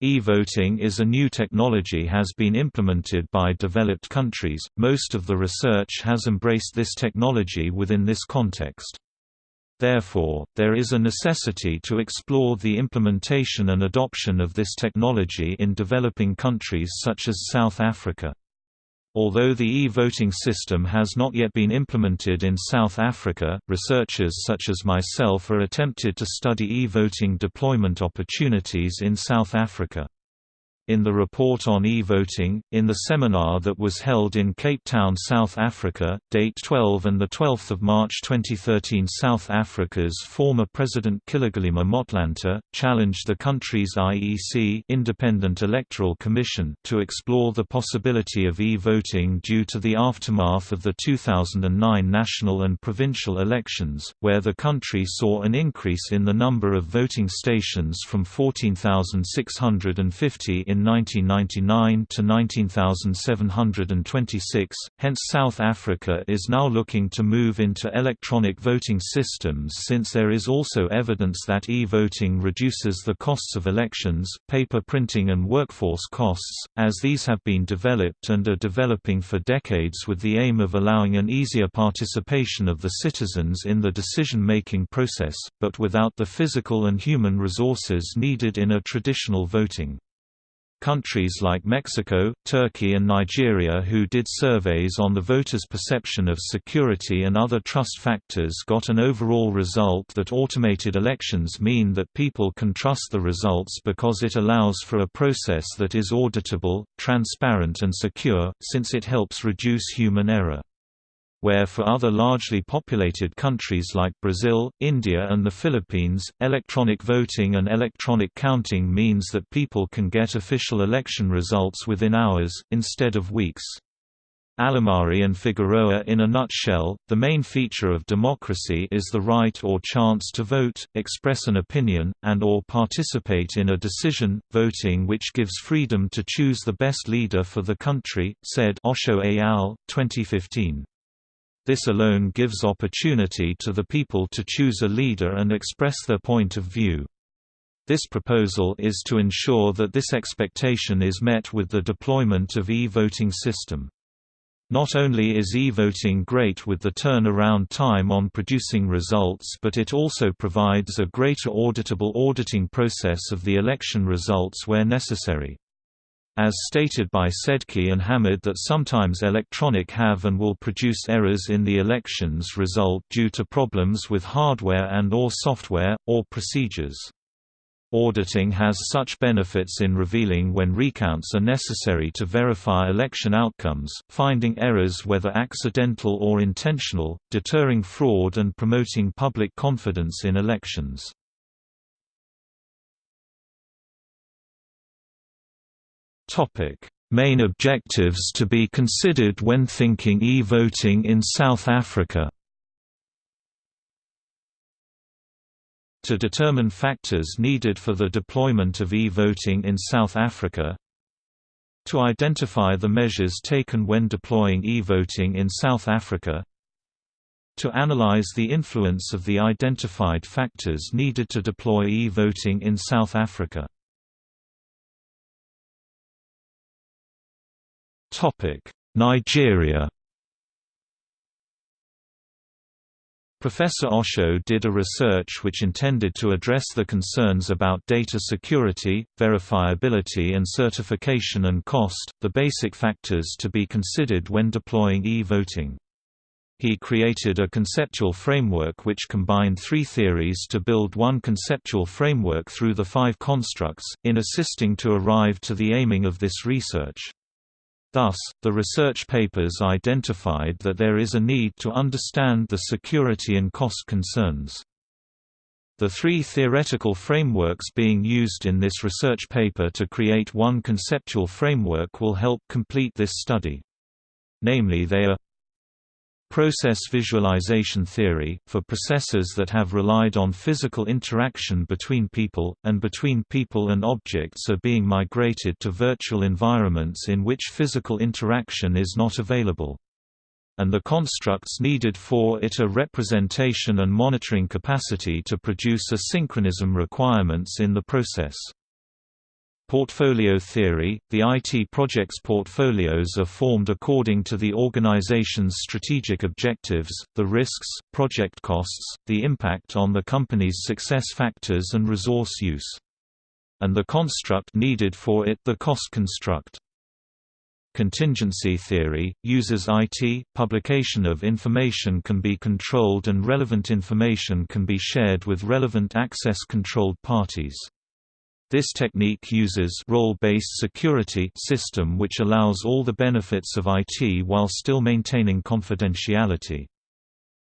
E-voting is a new technology has been implemented by developed countries, most of the research has embraced this technology within this context. Therefore, there is a necessity to explore the implementation and adoption of this technology in developing countries such as South Africa. Although the e-voting system has not yet been implemented in South Africa, researchers such as myself are attempted to study e-voting deployment opportunities in South Africa in the report on e-voting, in the seminar that was held in Cape Town, South Africa, date 12 and 12 March 2013 South Africa's former President Kgalema Motlanthe, challenged the country's IEC Independent Electoral Commission to explore the possibility of e-voting due to the aftermath of the 2009 national and provincial elections, where the country saw an increase in the number of voting stations from 14,650 in 1999 to 19,726, hence South Africa is now looking to move into electronic voting systems since there is also evidence that e-voting reduces the costs of elections, paper printing and workforce costs, as these have been developed and are developing for decades with the aim of allowing an easier participation of the citizens in the decision-making process, but without the physical and human resources needed in a traditional voting. Countries like Mexico, Turkey and Nigeria who did surveys on the voters' perception of security and other trust factors got an overall result that automated elections mean that people can trust the results because it allows for a process that is auditable, transparent and secure, since it helps reduce human error where for other largely populated countries like Brazil, India and the Philippines, electronic voting and electronic counting means that people can get official election results within hours, instead of weeks. Alamari and Figueroa In a nutshell, the main feature of democracy is the right or chance to vote, express an opinion, and or participate in a decision, voting which gives freedom to choose the best leader for the country, said Osho et al., 2015. This alone gives opportunity to the people to choose a leader and express their point of view. This proposal is to ensure that this expectation is met with the deployment of e-voting system. Not only is e-voting great with the turnaround time on producing results but it also provides a greater auditable auditing process of the election results where necessary. As stated by Sedki and Hamid that sometimes electronic have and will produce errors in the elections result due to problems with hardware and or software, or procedures. Auditing has such benefits in revealing when recounts are necessary to verify election outcomes, finding errors whether accidental or intentional, deterring fraud and promoting public confidence in elections. Main objectives to be considered when thinking e-voting in South Africa. To determine factors needed for the deployment of e-voting in South Africa, to identify the measures taken when deploying e-voting in South Africa. To analyze the influence of the identified factors needed to deploy e-voting in South Africa Nigeria Professor Osho did a research which intended to address the concerns about data security, verifiability and certification and cost, the basic factors to be considered when deploying e-voting. He created a conceptual framework which combined three theories to build one conceptual framework through the five constructs, in assisting to arrive to the aiming of this research. Thus, the research papers identified that there is a need to understand the security and cost concerns. The three theoretical frameworks being used in this research paper to create one conceptual framework will help complete this study. Namely they are Process visualization theory, for processes that have relied on physical interaction between people, and between people and objects are being migrated to virtual environments in which physical interaction is not available. And the constructs needed for it are representation and monitoring capacity to produce a synchronism requirements in the process. Portfolio theory – The IT project's portfolios are formed according to the organization's strategic objectives, the risks, project costs, the impact on the company's success factors and resource use. And the construct needed for it the cost construct. Contingency theory, uses IT, publication of information can be controlled and relevant information can be shared with relevant access-controlled parties. This technique uses role-based security system which allows all the benefits of IT while still maintaining confidentiality.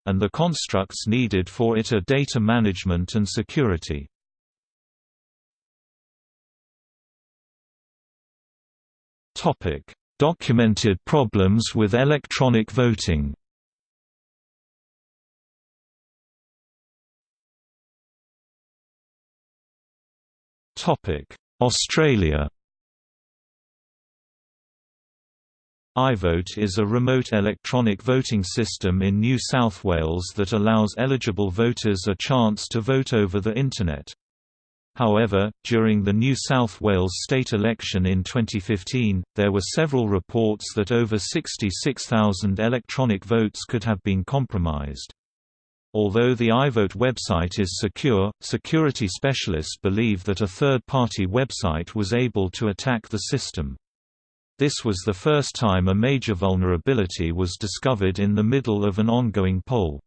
And the constructs needed for it are data management and security. Documented problems with electronic voting Australia iVote is a remote electronic voting system in New South Wales that allows eligible voters a chance to vote over the Internet. However, during the New South Wales state election in 2015, there were several reports that over 66,000 electronic votes could have been compromised. Although the iVote website is secure, security specialists believe that a third-party website was able to attack the system. This was the first time a major vulnerability was discovered in the middle of an ongoing poll.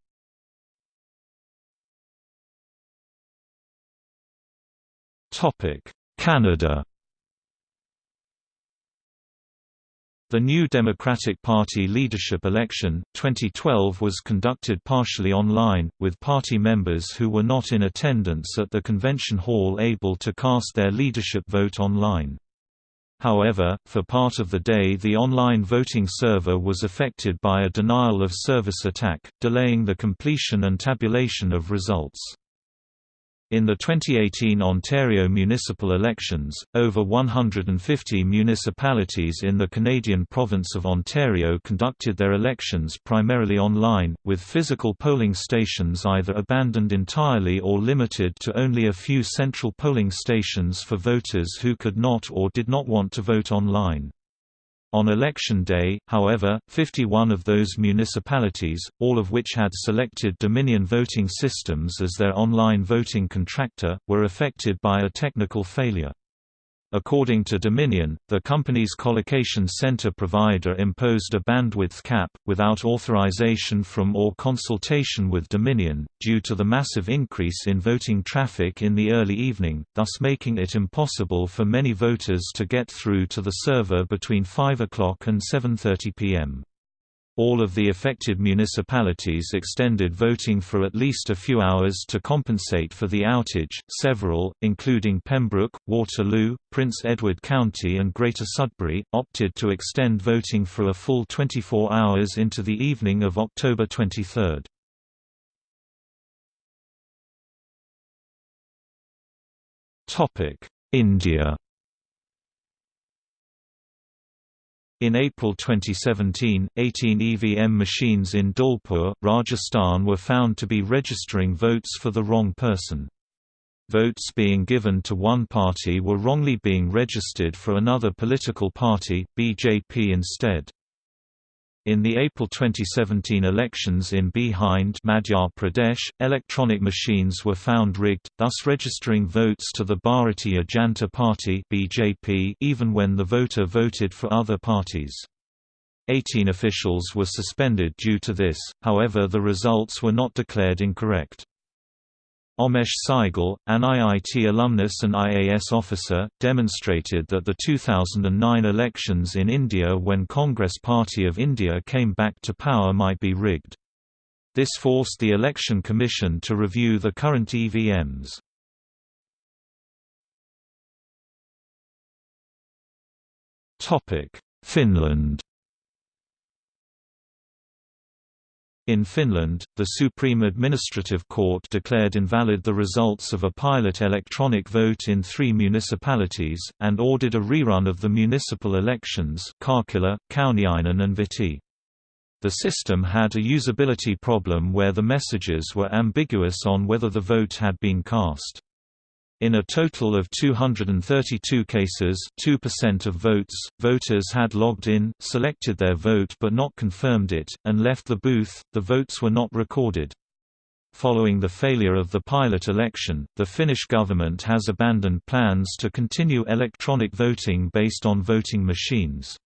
Canada The new Democratic Party leadership election, 2012 was conducted partially online, with party members who were not in attendance at the convention hall able to cast their leadership vote online. However, for part of the day the online voting server was affected by a denial of service attack, delaying the completion and tabulation of results. In the 2018 Ontario municipal elections, over 150 municipalities in the Canadian province of Ontario conducted their elections primarily online, with physical polling stations either abandoned entirely or limited to only a few central polling stations for voters who could not or did not want to vote online. On election day, however, 51 of those municipalities, all of which had selected Dominion Voting Systems as their online voting contractor, were affected by a technical failure. According to Dominion, the company's collocation center provider imposed a bandwidth cap, without authorization from or consultation with Dominion, due to the massive increase in voting traffic in the early evening, thus making it impossible for many voters to get through to the server between 5 o'clock and 7.30 p.m. All of the affected municipalities extended voting for at least a few hours to compensate for the outage. Several, including Pembroke, Waterloo, Prince Edward County, and Greater Sudbury, opted to extend voting for a full 24 hours into the evening of October 23. India In April 2017, 18 EVM machines in Dholpur, Rajasthan were found to be registering votes for the wrong person. Votes being given to one party were wrongly being registered for another political party, BJP instead. In the April 2017 elections in Bhind Madhya Pradesh, electronic machines were found rigged, thus registering votes to the Bharatiya Janata Party (BJP) even when the voter voted for other parties. 18 officials were suspended due to this, however the results were not declared incorrect. Omesh Saigal, an IIT alumnus and IAS officer, demonstrated that the 2009 elections in India when Congress Party of India came back to power might be rigged. This forced the Election Commission to review the current EVMs. Finland In Finland, the Supreme Administrative Court declared invalid the results of a pilot electronic vote in three municipalities, and ordered a rerun of the municipal elections Karkkila, Kauniainen and Vihti. The system had a usability problem where the messages were ambiguous on whether the vote had been cast. In a total of 232 cases 2% of votes, voters had logged in, selected their vote but not confirmed it, and left the booth, the votes were not recorded. Following the failure of the pilot election, the Finnish government has abandoned plans to continue electronic voting based on voting machines.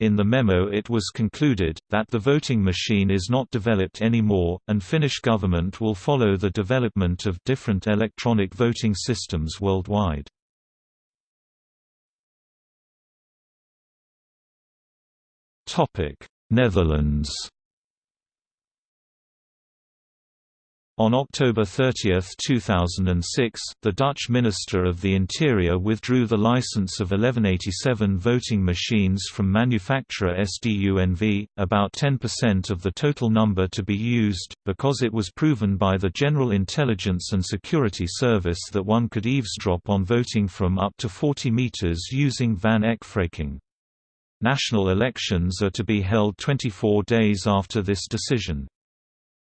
In the memo it was concluded, that the voting machine is not developed anymore, and Finnish government will follow the development of different electronic voting systems worldwide. Netherlands On October 30, 2006, the Dutch Minister of the Interior withdrew the license of 1187 voting machines from manufacturer SDUNV, about 10% of the total number to be used, because it was proven by the General Intelligence and Security Service that one could eavesdrop on voting from up to 40 meters using Van Eck phreaking. National elections are to be held 24 days after this decision.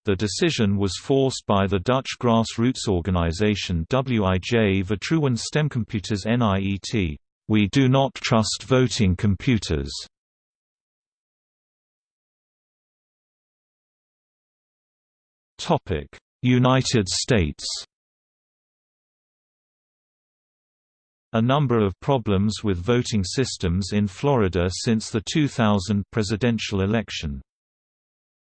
The decision was forced by the Dutch grassroots organization WIJ Vertrouwen Stemcomputers NIET. We do not trust voting computers. Topic: United States A number of problems with voting systems in Florida since the 2000 presidential election.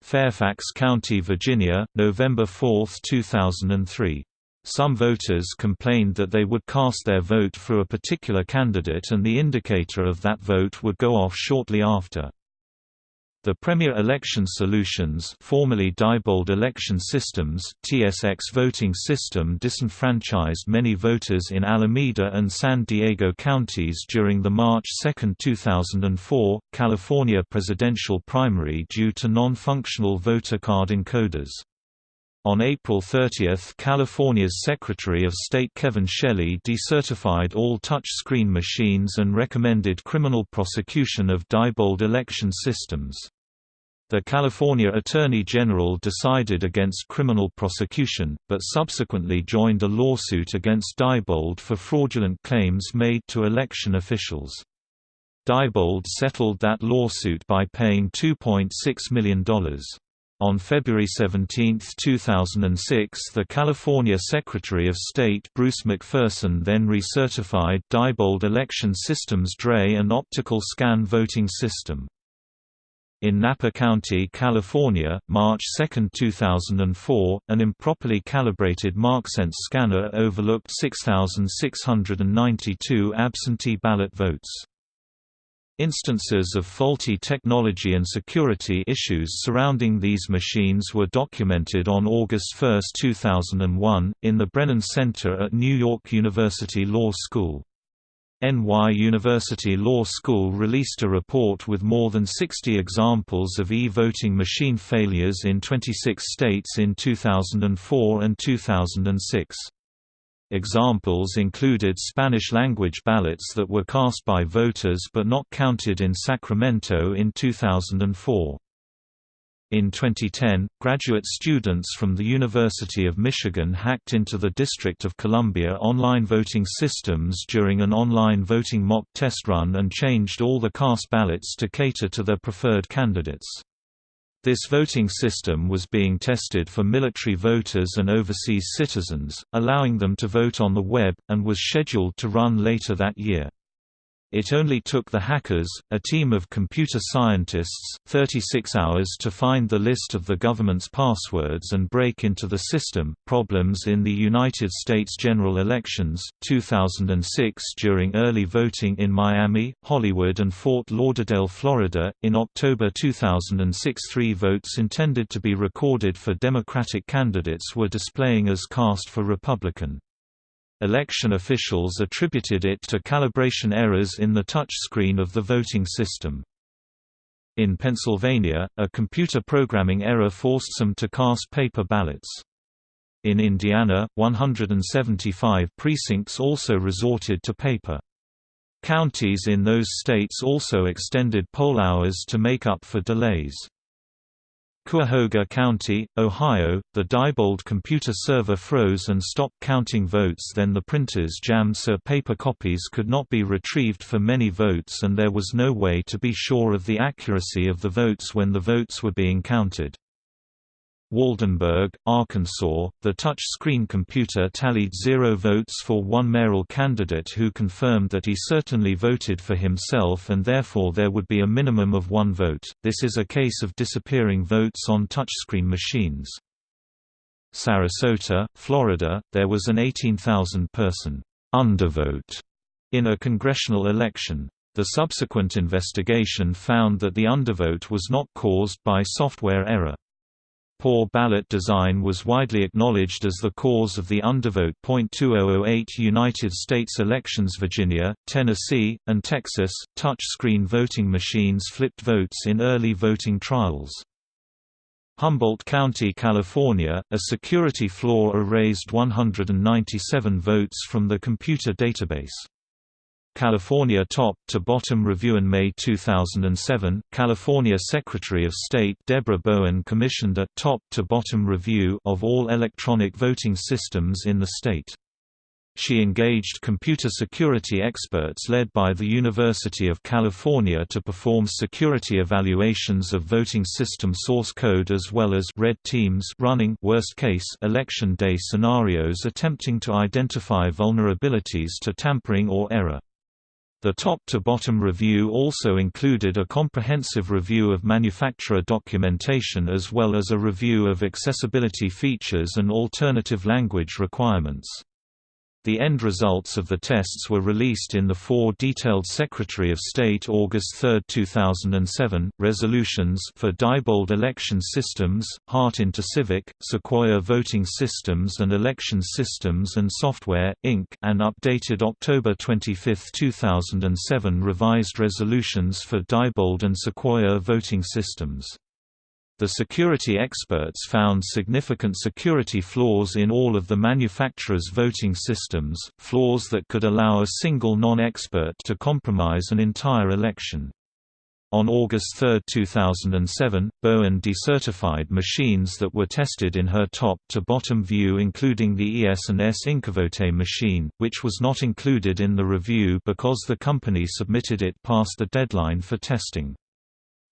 Fairfax County, Virginia, November 4, 2003. Some voters complained that they would cast their vote for a particular candidate and the indicator of that vote would go off shortly after. The Premier Election Solutions formerly Diebold Election Systems TSX voting system disenfranchised many voters in Alameda and San Diego counties during the March 2, 2004, California presidential primary due to non-functional voter card encoders. On April 30 California's Secretary of State Kevin Shelley decertified all touch-screen machines and recommended criminal prosecution of Diebold election systems. The California Attorney General decided against criminal prosecution, but subsequently joined a lawsuit against Diebold for fraudulent claims made to election officials. Diebold settled that lawsuit by paying $2.6 million. On February 17, 2006 the California Secretary of State Bruce McPherson then recertified Diebold Election Systems DRE and optical scan voting system. In Napa County, California, March 2, 2004, an improperly calibrated MarkSense scanner overlooked 6,692 absentee ballot votes. Instances of faulty technology and security issues surrounding these machines were documented on August 1, 2001, in the Brennan Center at New York University Law School. NY University Law School released a report with more than 60 examples of e-voting machine failures in 26 states in 2004 and 2006. Examples included Spanish-language ballots that were cast by voters but not counted in Sacramento in 2004. In 2010, graduate students from the University of Michigan hacked into the District of Columbia online voting systems during an online voting mock test run and changed all the cast ballots to cater to their preferred candidates. This voting system was being tested for military voters and overseas citizens, allowing them to vote on the web, and was scheduled to run later that year. It only took the hackers, a team of computer scientists, 36 hours to find the list of the government's passwords and break into the system. Problems in the United States general elections, 2006 during early voting in Miami, Hollywood, and Fort Lauderdale, Florida. In October 2006, three votes intended to be recorded for Democratic candidates were displaying as cast for Republican. Election officials attributed it to calibration errors in the touchscreen of the voting system. In Pennsylvania, a computer programming error forced some to cast paper ballots. In Indiana, 175 precincts also resorted to paper. Counties in those states also extended poll hours to make up for delays. Cuyahoga County, Ohio, the Diebold computer server froze and stopped counting votes then the printers jammed so paper copies could not be retrieved for many votes and there was no way to be sure of the accuracy of the votes when the votes were being counted. Waldenburg, Arkansas, the touch-screen computer tallied zero votes for one mayoral candidate who confirmed that he certainly voted for himself and therefore there would be a minimum of one vote. This is a case of disappearing votes on touchscreen machines. Sarasota, Florida, there was an 18,000-person undervote in a congressional election. The subsequent investigation found that the undervote was not caused by software error. Poor ballot design was widely acknowledged as the cause of the undervote. 2008 United States elections Virginia, Tennessee, and Texas, touch-screen voting machines flipped votes in early voting trials. Humboldt County, California, a security flaw erased 197 votes from the computer database. California top-to-bottom review in May 2007, California Secretary of State Debra Bowen commissioned a top-to-bottom review of all electronic voting systems in the state. She engaged computer security experts led by the University of California to perform security evaluations of voting system source code as well as red teams running worst-case election day scenarios attempting to identify vulnerabilities to tampering or error. The top-to-bottom review also included a comprehensive review of manufacturer documentation as well as a review of accessibility features and alternative language requirements. The end results of the tests were released in the four detailed Secretary of State August 3, 2007, resolutions for Diebold Election Systems, Hart Civic, Sequoia Voting Systems and Election Systems and Software, Inc. and updated October 25, 2007 revised resolutions for Diebold and Sequoia Voting Systems. The security experts found significant security flaws in all of the manufacturer's voting systems, flaws that could allow a single non-expert to compromise an entire election. On August 3, 2007, Bowen decertified machines that were tested in her top-to-bottom view including the ES&S InkaVote machine, which was not included in the review because the company submitted it past the deadline for testing.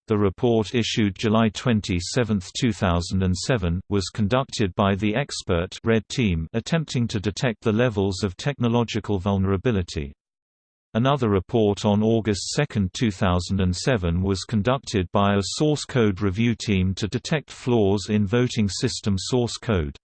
The report issued July 27, 2007, was conducted by the expert Red Team attempting to detect the levels of technological vulnerability. Another report on August 2, 2007 was conducted by a source code review team to detect flaws in voting system source code.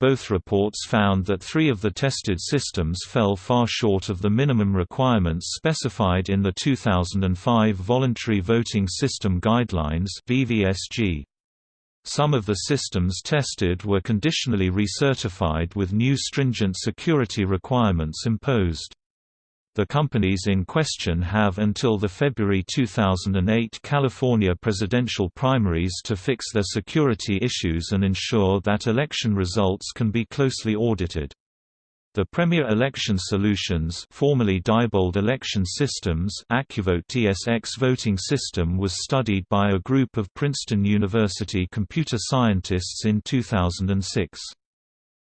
Both reports found that three of the tested systems fell far short of the minimum requirements specified in the 2005 Voluntary Voting System Guidelines VVSG. Some of the systems tested were conditionally recertified with new stringent security requirements imposed. The companies in question have until the February 2008 California presidential primaries to fix their security issues and ensure that election results can be closely audited. The Premier Election Solutions formerly Diebold Election Systems AccuVote TSX voting system was studied by a group of Princeton University computer scientists in 2006.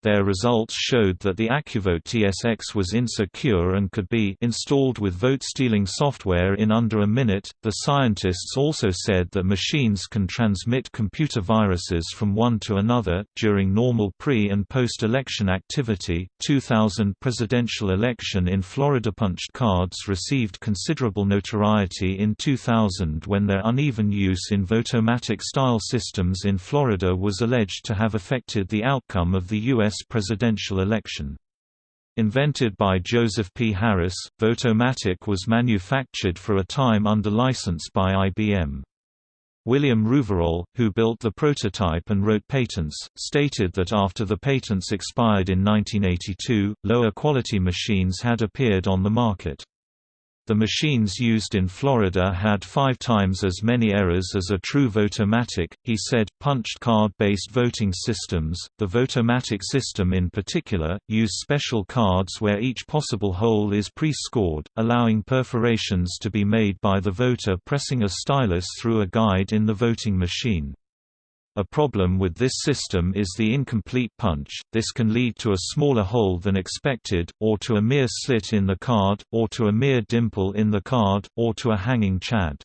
Their results showed that the AccuVote TSX was insecure and could be installed with vote-stealing software in under a minute. The scientists also said that machines can transmit computer viruses from one to another during normal pre- and post-election activity. 2000 presidential election in Florida punched cards received considerable notoriety in 2000 when their uneven use in votomatic style systems in Florida was alleged to have affected the outcome of the U.S presidential election. Invented by Joseph P. Harris, Votomatic was manufactured for a time under license by IBM. William Rouverol, who built the prototype and wrote patents, stated that after the patents expired in 1982, lower quality machines had appeared on the market. The machines used in Florida had five times as many errors as a true Votomatic, he said. Punched card based voting systems, the Votomatic system in particular, use special cards where each possible hole is pre scored, allowing perforations to be made by the voter pressing a stylus through a guide in the voting machine. A problem with this system is the incomplete punch, this can lead to a smaller hole than expected, or to a mere slit in the card, or to a mere dimple in the card, or to a hanging chad.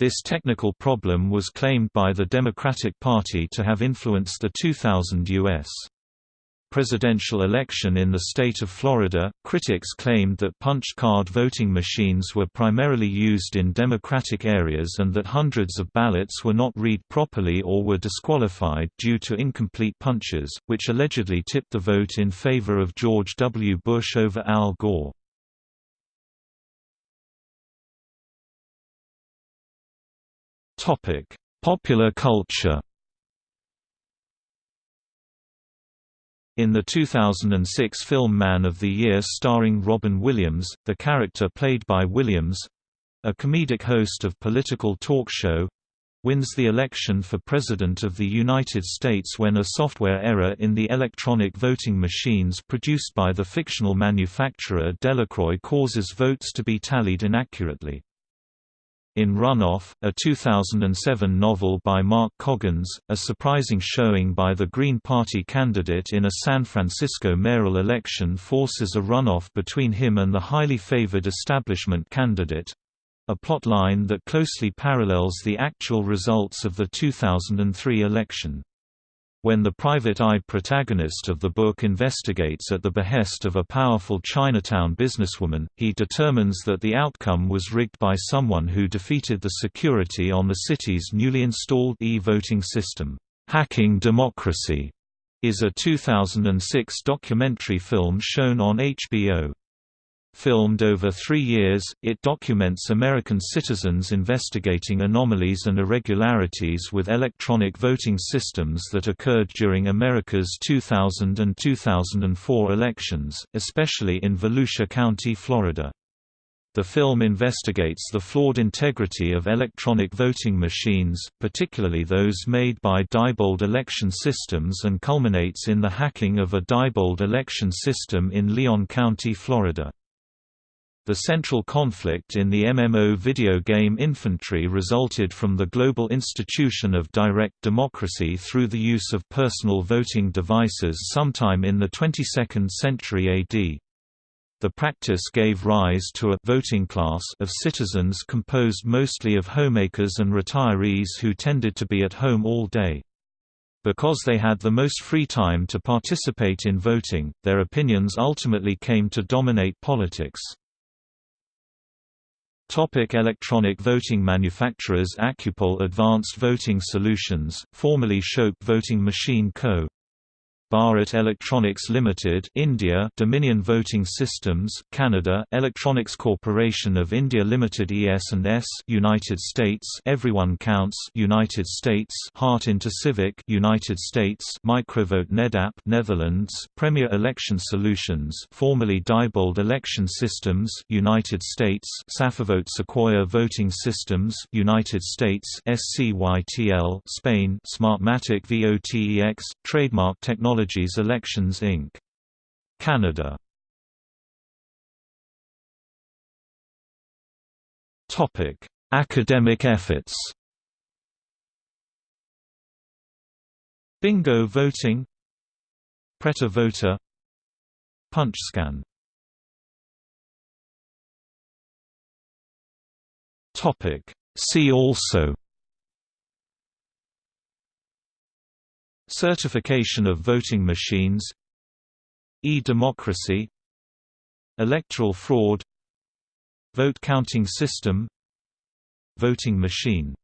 This technical problem was claimed by the Democratic Party to have influenced the 2000 U.S presidential election in the state of Florida, critics claimed that punch card voting machines were primarily used in Democratic areas and that hundreds of ballots were not read properly or were disqualified due to incomplete punches, which allegedly tipped the vote in favor of George W. Bush over Al Gore. Popular culture In the 2006 film Man of the Year starring Robin Williams, the character played by Williams—a comedic host of political talk show—wins the election for President of the United States when a software error in the electronic voting machines produced by the fictional manufacturer Delacroix causes votes to be tallied inaccurately. In Runoff, a 2007 novel by Mark Coggins, a surprising showing by the Green Party candidate in a San Francisco mayoral election forces a runoff between him and the highly favored establishment candidate—a plotline that closely parallels the actual results of the 2003 election. When the private-eye protagonist of the book investigates at the behest of a powerful Chinatown businesswoman, he determines that the outcome was rigged by someone who defeated the security on the city's newly installed e-voting system. Hacking Democracy is a 2006 documentary film shown on HBO. Filmed over three years, it documents American citizens investigating anomalies and irregularities with electronic voting systems that occurred during America's 2000 and 2004 elections, especially in Volusia County, Florida. The film investigates the flawed integrity of electronic voting machines, particularly those made by Diebold election systems and culminates in the hacking of a Diebold election system in Leon County, Florida. The central conflict in the MMO video game Infantry resulted from the global institution of direct democracy through the use of personal voting devices sometime in the 22nd century AD. The practice gave rise to a voting class of citizens composed mostly of homemakers and retirees who tended to be at home all day. Because they had the most free time to participate in voting, their opinions ultimately came to dominate politics. Topic electronic voting manufacturers AccuPoll Advanced Voting Solutions, formerly Shoup Voting Machine Co. Bharat Electronics Limited, India, Dominion Voting Systems, Canada, Electronics Corporation of India Limited ES&S, United States, Everyone Counts, United States, Hart InterCivic, United States, Microvote Nedap, Netherlands, Premier Election Solutions, formerly Diebold Election Systems, United States, Safevote Sequoia Voting Systems, United States, SCYTL, Spain, Smartmatic VOTEX, Trademark Technology Technologies Elections Inc. Canada. Topic: Academic efforts. Bingo voting. Prêt à Voter PunchScan Topic See also Certification of voting machines E-democracy Electoral fraud Vote counting system Voting machine